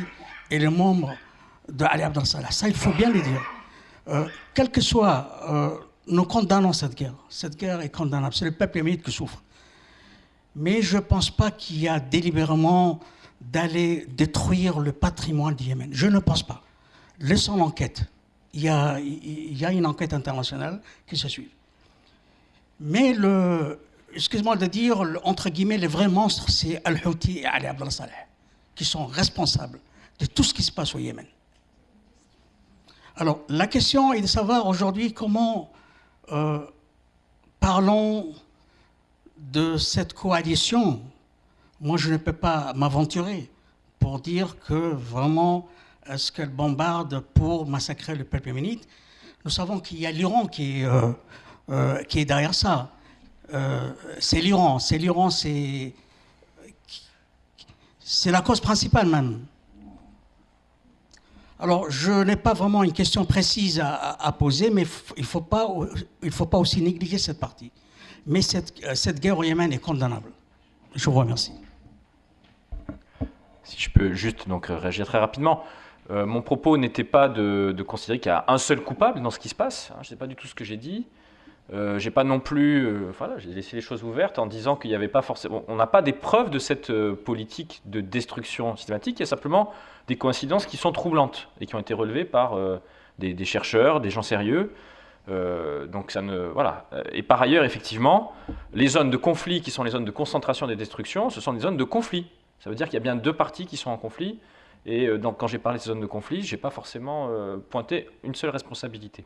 et les membres de Ali Abdel Salah. Ça, il faut bien le dire. Euh, quel que soit, euh, nous condamnons cette guerre. Cette guerre est condamnable. C'est le peuple yéménite qui souffre. Mais je ne pense pas qu'il y a délibérément d'aller détruire le patrimoine du Yémen. Je ne pense pas. Laissons l'enquête. Il y, a, une enquête internationale qui se suit. Mais le, excuse-moi de dire, entre guillemets, les vrais monstres, c'est Al-Houthi et Ali Abdel Saleh, qui sont responsables de tout ce qui se passe au Yémen. Alors, la question est de savoir aujourd'hui comment euh, parlons de cette coalition, moi je ne peux pas m'aventurer pour dire que vraiment est-ce qu'elle bombarde pour massacrer le peuple yéménite. Nous savons qu'il y a l'Iran qui, euh, euh, qui, est derrière ça. Euh, c'est l'Iran, c'est l'Iran, c'est la cause principale même. Alors, je n'ai pas vraiment une question précise à, poser, mais il ne faut, faut pas aussi négliger cette partie. Mais cette, cette guerre au Yémen est condamnable. Je vous remercie. Si je peux juste donc réagir très rapidement. Euh, mon propos n'était pas de, considérer qu'il y a un seul coupable dans ce qui se passe. Hein, je ne sais pas du tout ce que j'ai dit. Euh, j'ai pas non plus, euh, voilà, j'ai laissé les choses ouvertes en disant qu'il n'y avait pas forcément, on n'a pas des preuves de cette euh, politique de destruction systématique. Il y a simplement des coïncidences qui sont troublantes et qui ont été relevées par des, chercheurs, des gens sérieux. Donc ça ne, voilà. Et par ailleurs, effectivement, les zones de conflit qui sont les zones de concentration des destructions, ce sont des zones de conflit. Ça veut dire qu'il y a bien deux parties qui sont en conflit. Et donc, quand j'ai parlé de ces zones de conflit, je n'ai pas forcément pointé une seule responsabilité.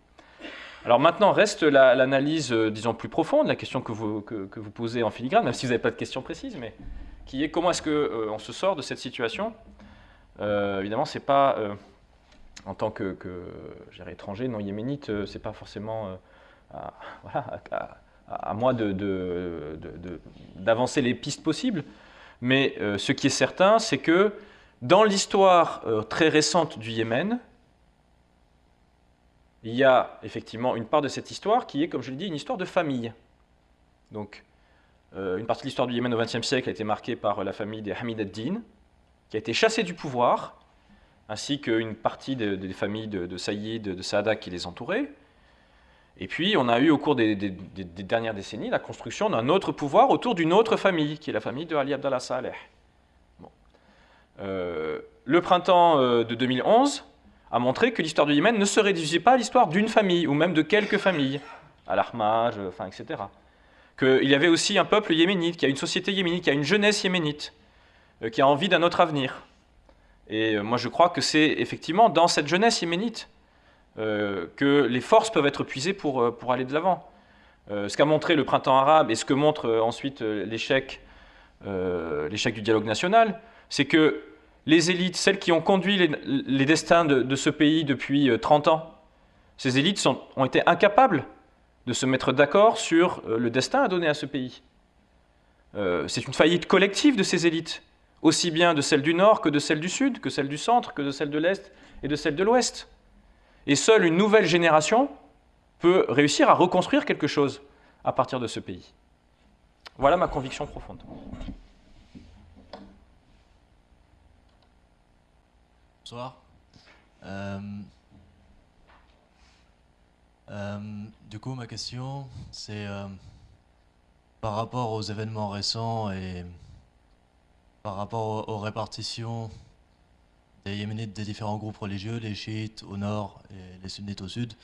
Alors maintenant reste l'analyse, euh, disons, plus profonde, la question que vous, que, vous posez en filigrane, même si vous n'avez pas de question précise, mais qui est comment est-ce qu'on euh, se sort de cette situation? Euh, Évidemment, c'est pas, en tant que, que étranger, non yéménite, c'est pas forcément à, à, moi d'avancer de, les pistes possibles, mais ce qui est certain, c'est que dans l'histoire très récente du Yémen, il y a effectivement une part de cette histoire qui est, comme je l'ai dit, une histoire de famille. Donc, euh, une partie de l'histoire du Yémen au XXe siècle a été marquée par la famille des Hamid ad-Din, qui a été chassée du pouvoir, ainsi qu'une partie des familles de, Saïd, de Saada qui les entouraient. Et puis, on a eu au cours des, dernières décennies la construction d'un autre pouvoir autour d'une autre famille, qui est la famille de Ali Abdallah Saleh. Euh, le printemps euh, de 2011 a montré que l'histoire du Yémen ne se réduisait pas à l'histoire d'une famille, ou même de quelques familles, à l'armage, enfin, etc. Qu'il y avait aussi un peuple yéménite, qu'il y a une société yéménite, qu'il y a une jeunesse yéménite, euh, qui a envie d'un autre avenir. Et euh, moi, je crois que c'est effectivement dans cette jeunesse yéménite euh, que les forces peuvent être puisées pour, pour aller de l'avant. ce qu'a montré le printemps arabe et ce que montre ensuite l'échec du dialogue national, c'est que les élites, celles qui ont conduit les, destins de, ce pays depuis 30 euh, ans, ces élites ont été incapables de se mettre d'accord sur euh, le destin à donner à ce pays. Euh, c'est une faillite collective de ces élites, aussi bien de celles du Nord que de celles du Sud, que celles du Centre, que de celles de l'Est et de celles de l'Ouest. Et seule une nouvelle génération peut réussir à reconstruire quelque chose à partir de ce pays. Voilà ma conviction profonde. Bonsoir. Euh, euh, du coup, ma question, c'est euh, par rapport aux événements récents et par rapport aux, répartitions des Yéménites des différents groupes religieux, les chiites au nord et les sunnites au sud,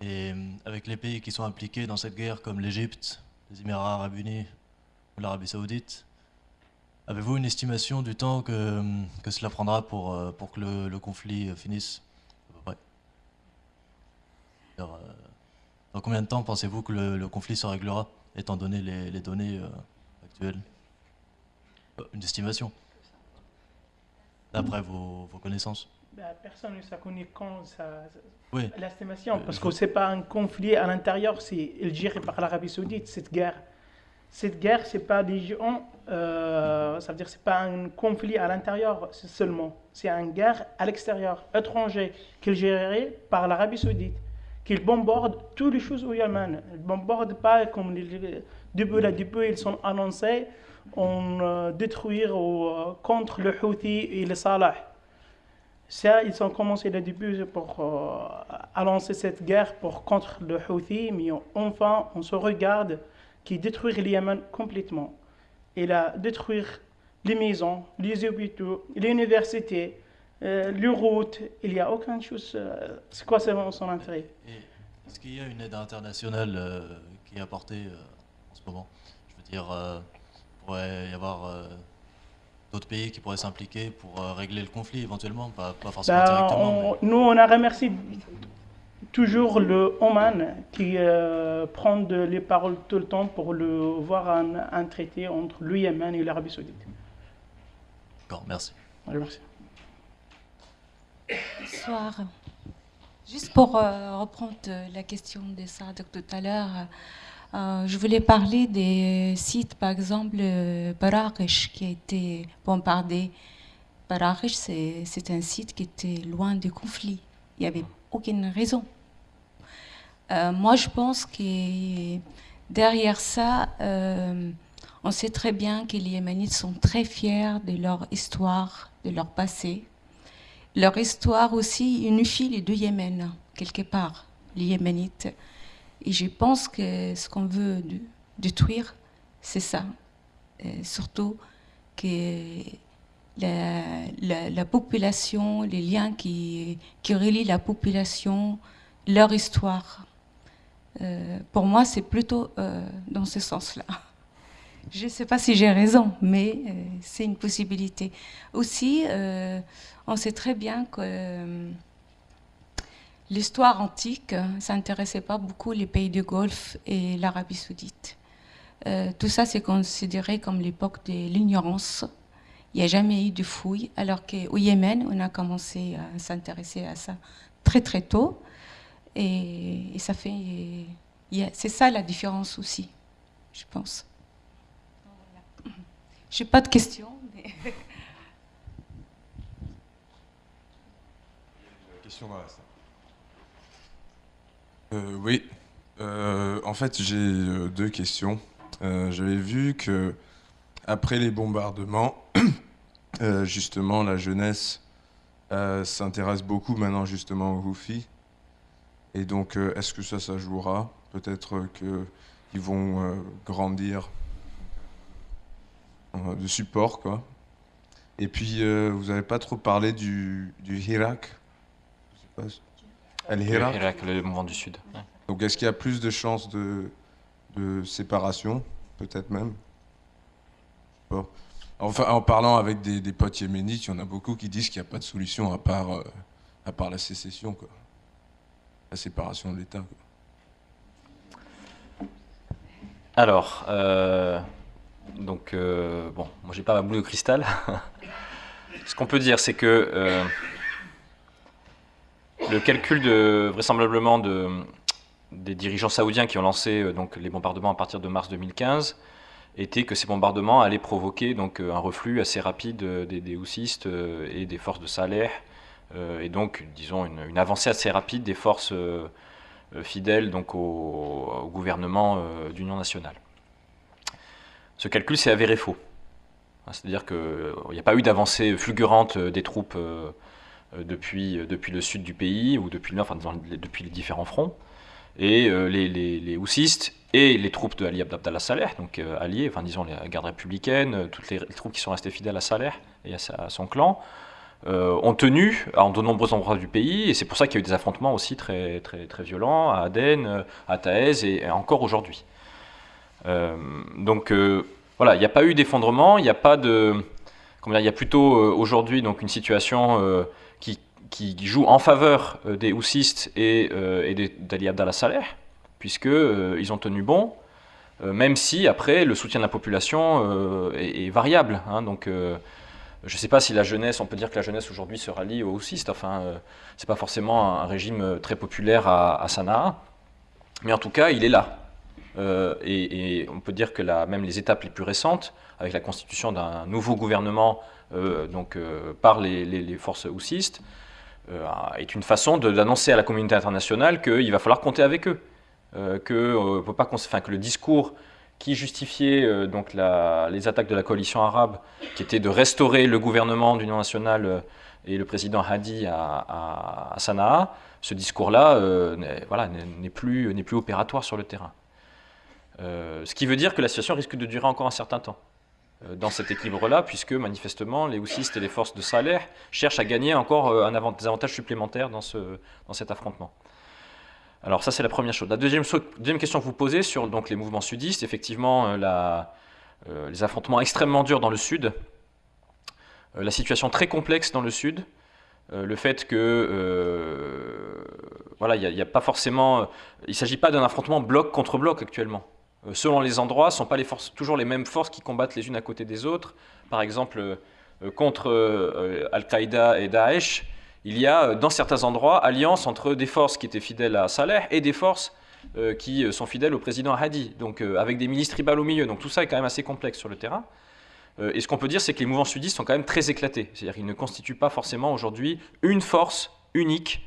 et avec les pays qui sont impliqués dans cette guerre comme l'Égypte, les Émirats arabes unis ou l'Arabie saoudite, Avez-vous une estimation du temps que, cela prendra pour, euh, que le, conflit euh, finisse à euh, Dans combien de temps pensez-vous que le, conflit se réglera, étant donné les données actuelles? Une estimation. D'après vos, vos, connaissances. Bah, Personne ne connaît quand ça, oui. l'estimation, parce que ce n'est pas un conflit à l'intérieur, c'est géré par l'Arabie Saoudite, cette guerre. Cette guerre, c'est pas des gens, euh, ça veut dire c'est pas un conflit à l'intérieur seulement, c'est une guerre à l'extérieur, étranger, qui est gérée par l'Arabie Saoudite, qui bombardent toutes les choses au Yémen. Ils ne bombardent pas comme les, depuis le début, ils sont annoncés en euh, détruire euh, contre le Houthi et le Salah. Ça, ils ont commencé le début pour euh, lancer cette guerre pour contre le Houthi, mais enfin, on se regarde qui détruire le Yémen complètement. Il a détruire les maisons, les hôpitaux, les universités, euh, les routes. Il n'y a aucune chose. Euh, c'est quoi son intérêt Est-ce qu'il y a une aide internationale euh, qui est apportée en ce moment? Je veux dire, pourrait y avoir d'autres pays qui pourraient s'impliquer pour régler le conflit éventuellement, pas, forcément ben, directement. Nous, on a remercié toujours le Oman qui euh, prend les paroles tout le temps pour le, voir un, traité entre le Yémen et l'Arabie Saoudite. D'accord, merci. merci. Bonsoir. Juste pour euh, reprendre la question de ça tout à l'heure, euh, je voulais parler des sites, par exemple, Barakesh qui a été bombardé Barachish, c'est un site qui était loin des conflits. Il n'y avait aucune raison. Euh, moi, je pense que derrière ça, euh, on sait très bien que les Yéménites sont très fiers de leur histoire, de leur passé. Leur histoire aussi unifie les deux Yémen, quelque part, les Yéménites. Et je pense que ce qu'on veut détruire, c'est ça. surtout que la, population, les liens qui, qui relient la population, leur histoire. Euh, pour moi, c'est plutôt euh, dans ce sens-là. Je ne sais pas si j'ai raison, mais euh, c'est une possibilité. Aussi, on sait très bien que l'histoire antique ne s'intéressait pas beaucoup les pays du Golfe et l'Arabie saoudite. tout ça, c'est considéré comme l'époque de l'ignorance il n'y a jamais eu de fouilles, alors qu'au Yémen, on a commencé à s'intéresser à ça très très tôt. Et, ça fait. C'est ça la différence aussi, je pense. Je n'ai pas de questions. Question dans euh, Oui. Euh, en fait, j'ai euh, deux questions. J'avais vu que après les bombardements, justement, la jeunesse s'intéresse beaucoup maintenant justement aux Houthis. Et donc, est-ce que ça, ça jouera? Peut-être qu'ils vont grandir de support, quoi. Et puis, vous n'avez pas trop parlé du, du Hirak? Le Hirak, le mouvement du Sud. Donc, est-ce qu'il y a plus de chances de, de séparation, peut-être même? Enfin, en parlant avec des, potes yéménites, il y en a beaucoup qui disent qu'il n'y a pas de solution à part, euh, à part la sécession, quoi. la séparation de l'État. Alors, euh, donc, euh, bon, moi j'ai pas ma boule de cristal. Ce qu'on peut dire, c'est que le calcul vraisemblablement de, des dirigeants saoudiens qui ont lancé donc, les bombardements à partir de mars 2015 était que ces bombardements allaient provoquer donc euh, un reflux assez rapide euh, des, houssistes euh, et des forces de Saleh, et donc, disons, une, avancée assez rapide des forces fidèles donc, au, gouvernement d'union nationale. Ce calcul s'est avéré faux. C'est-à-dire qu'il n'y a pas eu d'avancée fulgurante des troupes depuis, depuis le sud du pays, ou depuis, enfin, depuis les différents fronts. Et les, les, les houssistes et les troupes de Ali Abdallah Saleh, donc euh, alliés, enfin disons les gardes républicaines, euh, toutes les, troupes qui sont restées fidèles à Saleh et à, son clan, euh, ont tenu en de nombreux endroits du pays, et c'est pour ça qu'il y a eu des affrontements aussi très, très, très violents à Aden, à Taez et, encore aujourd'hui. donc voilà, il n'y a pas eu d'effondrement, il n'y a pas de... Comment il y a plutôt aujourd'hui donc une situation qui, joue en faveur des houssistes et, et d'Ali Abdallah Saleh, puisqu'ils euh, ont tenu bon, euh, même si après le soutien de la population euh, est, variable. Hein. donc je ne sais pas si la jeunesse, on peut dire que la jeunesse aujourd'hui se rallie aux houssistes, enfin c'est pas forcément un, régime très populaire à, Sanaa, mais en tout cas il est là. et, on peut dire que même les étapes les plus récentes, avec la constitution d'un nouveau gouvernement donc, par les, forces houssistes, est une façon d'annoncer à la communauté internationale qu'il va falloir compter avec eux. Euh, que, euh, le discours qui justifiait euh, donc les attaques de la coalition arabe, qui était de restaurer le gouvernement d'union nationale et le président Hadi à, Sanaa, ce discours-là voilà, n'est plus, plus opératoire sur le terrain. ce qui veut dire que la situation risque de durer encore un certain temps dans cet équilibre-là, puisque manifestement les houssistes et les forces de Saleh cherchent à gagner encore un des avantages supplémentaires dans, ce, dans cet affrontement. Alors ça c'est la première chose. La deuxième, question que vous posez sur donc, les mouvements sudistes, effectivement euh, euh, les affrontements extrêmement durs dans le sud, euh, la situation très complexe dans le sud, le fait que voilà, il n'y a, pas forcément, il s'agit pas d'un affrontement bloc contre bloc actuellement. Selon les endroits, ce ne sont pas toujours les mêmes forces qui combattent les unes à côté des autres. Par exemple, contre Al-Qaïda et Daesh, il y a euh, dans certains endroits alliance entre des forces qui étaient fidèles à Saleh et des forces euh, qui euh, sont fidèles au président Hadi, donc avec des milices tribales au milieu. Donc tout ça est quand même assez complexe sur le terrain. et ce qu'on peut dire, c'est que les mouvements sudistes sont quand même très éclatés. C'est-à-dire qu'ils ne constituent pas forcément aujourd'hui une force unique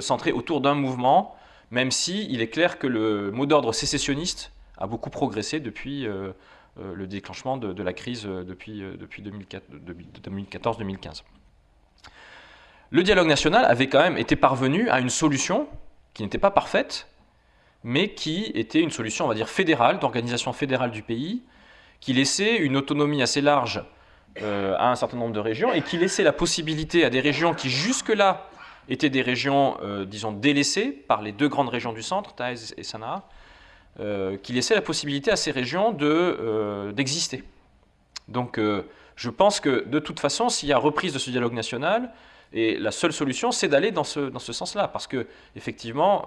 centrée autour d'un mouvement, même si est clair que le mot d'ordre sécessionniste a beaucoup progressé depuis le déclenchement de, la crise depuis, depuis 2014-2015. Le dialogue national avait quand même été parvenu à une solution qui n'était pas parfaite, mais qui était une solution, on va dire, fédérale, d'organisation fédérale du pays, qui laissait une autonomie assez large euh, à un certain nombre de régions et qui laissait la possibilité à des régions qui jusque-là étaient des régions, euh, disons, délaissées par les deux grandes régions du centre, Taïs et Sanaa, euh, qui laissait la possibilité à ces régions d'exister. Donc je pense que de toute façon, s'il y a reprise de ce dialogue national, et la seule solution, c'est d'aller dans ce, dans ce sens-là, parce que effectivement,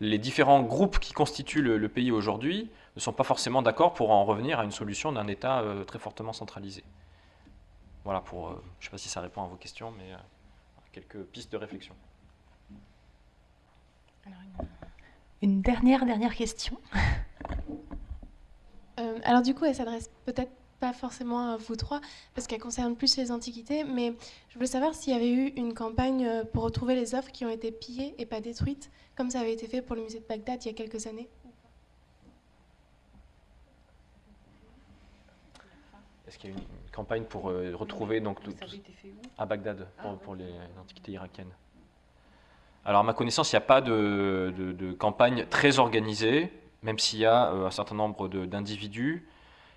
les différents groupes qui constituent le, pays aujourd'hui ne sont pas forcément d'accord pour en revenir à une solution d'un État euh, très fortement centralisé. Voilà, pour, euh, je ne sais pas si ça répond à vos questions, mais euh, quelques pistes de réflexion. une, dernière, dernière question. alors du coup, elle s'adresse peut-être pas forcément à vous trois, parce qu'elle concerne plus les antiquités, mais je voulais savoir s'il y avait eu une campagne pour retrouver les œuvres qui ont été pillées et pas détruites, comme ça avait été fait pour le musée de Bagdad il y a quelques années. Est-ce qu'il y a une campagne pour euh, retrouver donc à Bagdad pour, pour les antiquités irakiennes Alors à ma connaissance, il n'y a pas de, campagne très organisée, même s'il y a euh, un certain nombre d'individus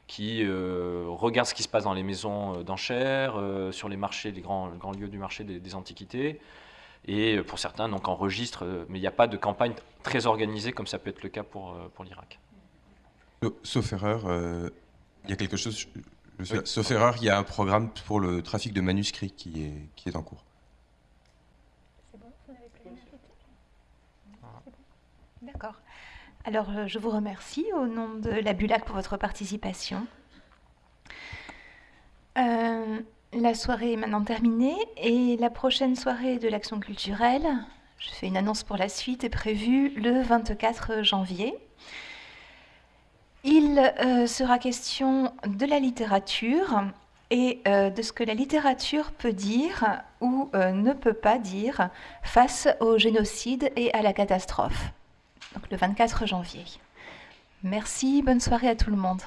qui euh, regardent ce qui se passe dans les maisons d'enchères, sur les marchés, les grands, grands lieux du marché des, antiquités, et pour certains donc enregistrent, mais il n'y a pas de campagne très organisée comme ça peut être le cas pour, pour l'Irak. Sauf erreur, il y a quelque chose, sauf erreur, il y a un programme pour le trafic de manuscrits qui est, qui est en cours. C'est bon, vous D'accord. Alors, euh, je vous remercie au nom de la BULAC pour votre participation. Euh, la soirée est maintenant terminée et la prochaine soirée de l'action culturelle, je fais une annonce pour la suite, est prévue le 24 janvier. Il euh, sera question de la littérature et de ce que la littérature peut dire ou ne peut pas dire face au génocide et à la catastrophe. Donc le 24 janvier. Merci, bonne soirée à tout le monde.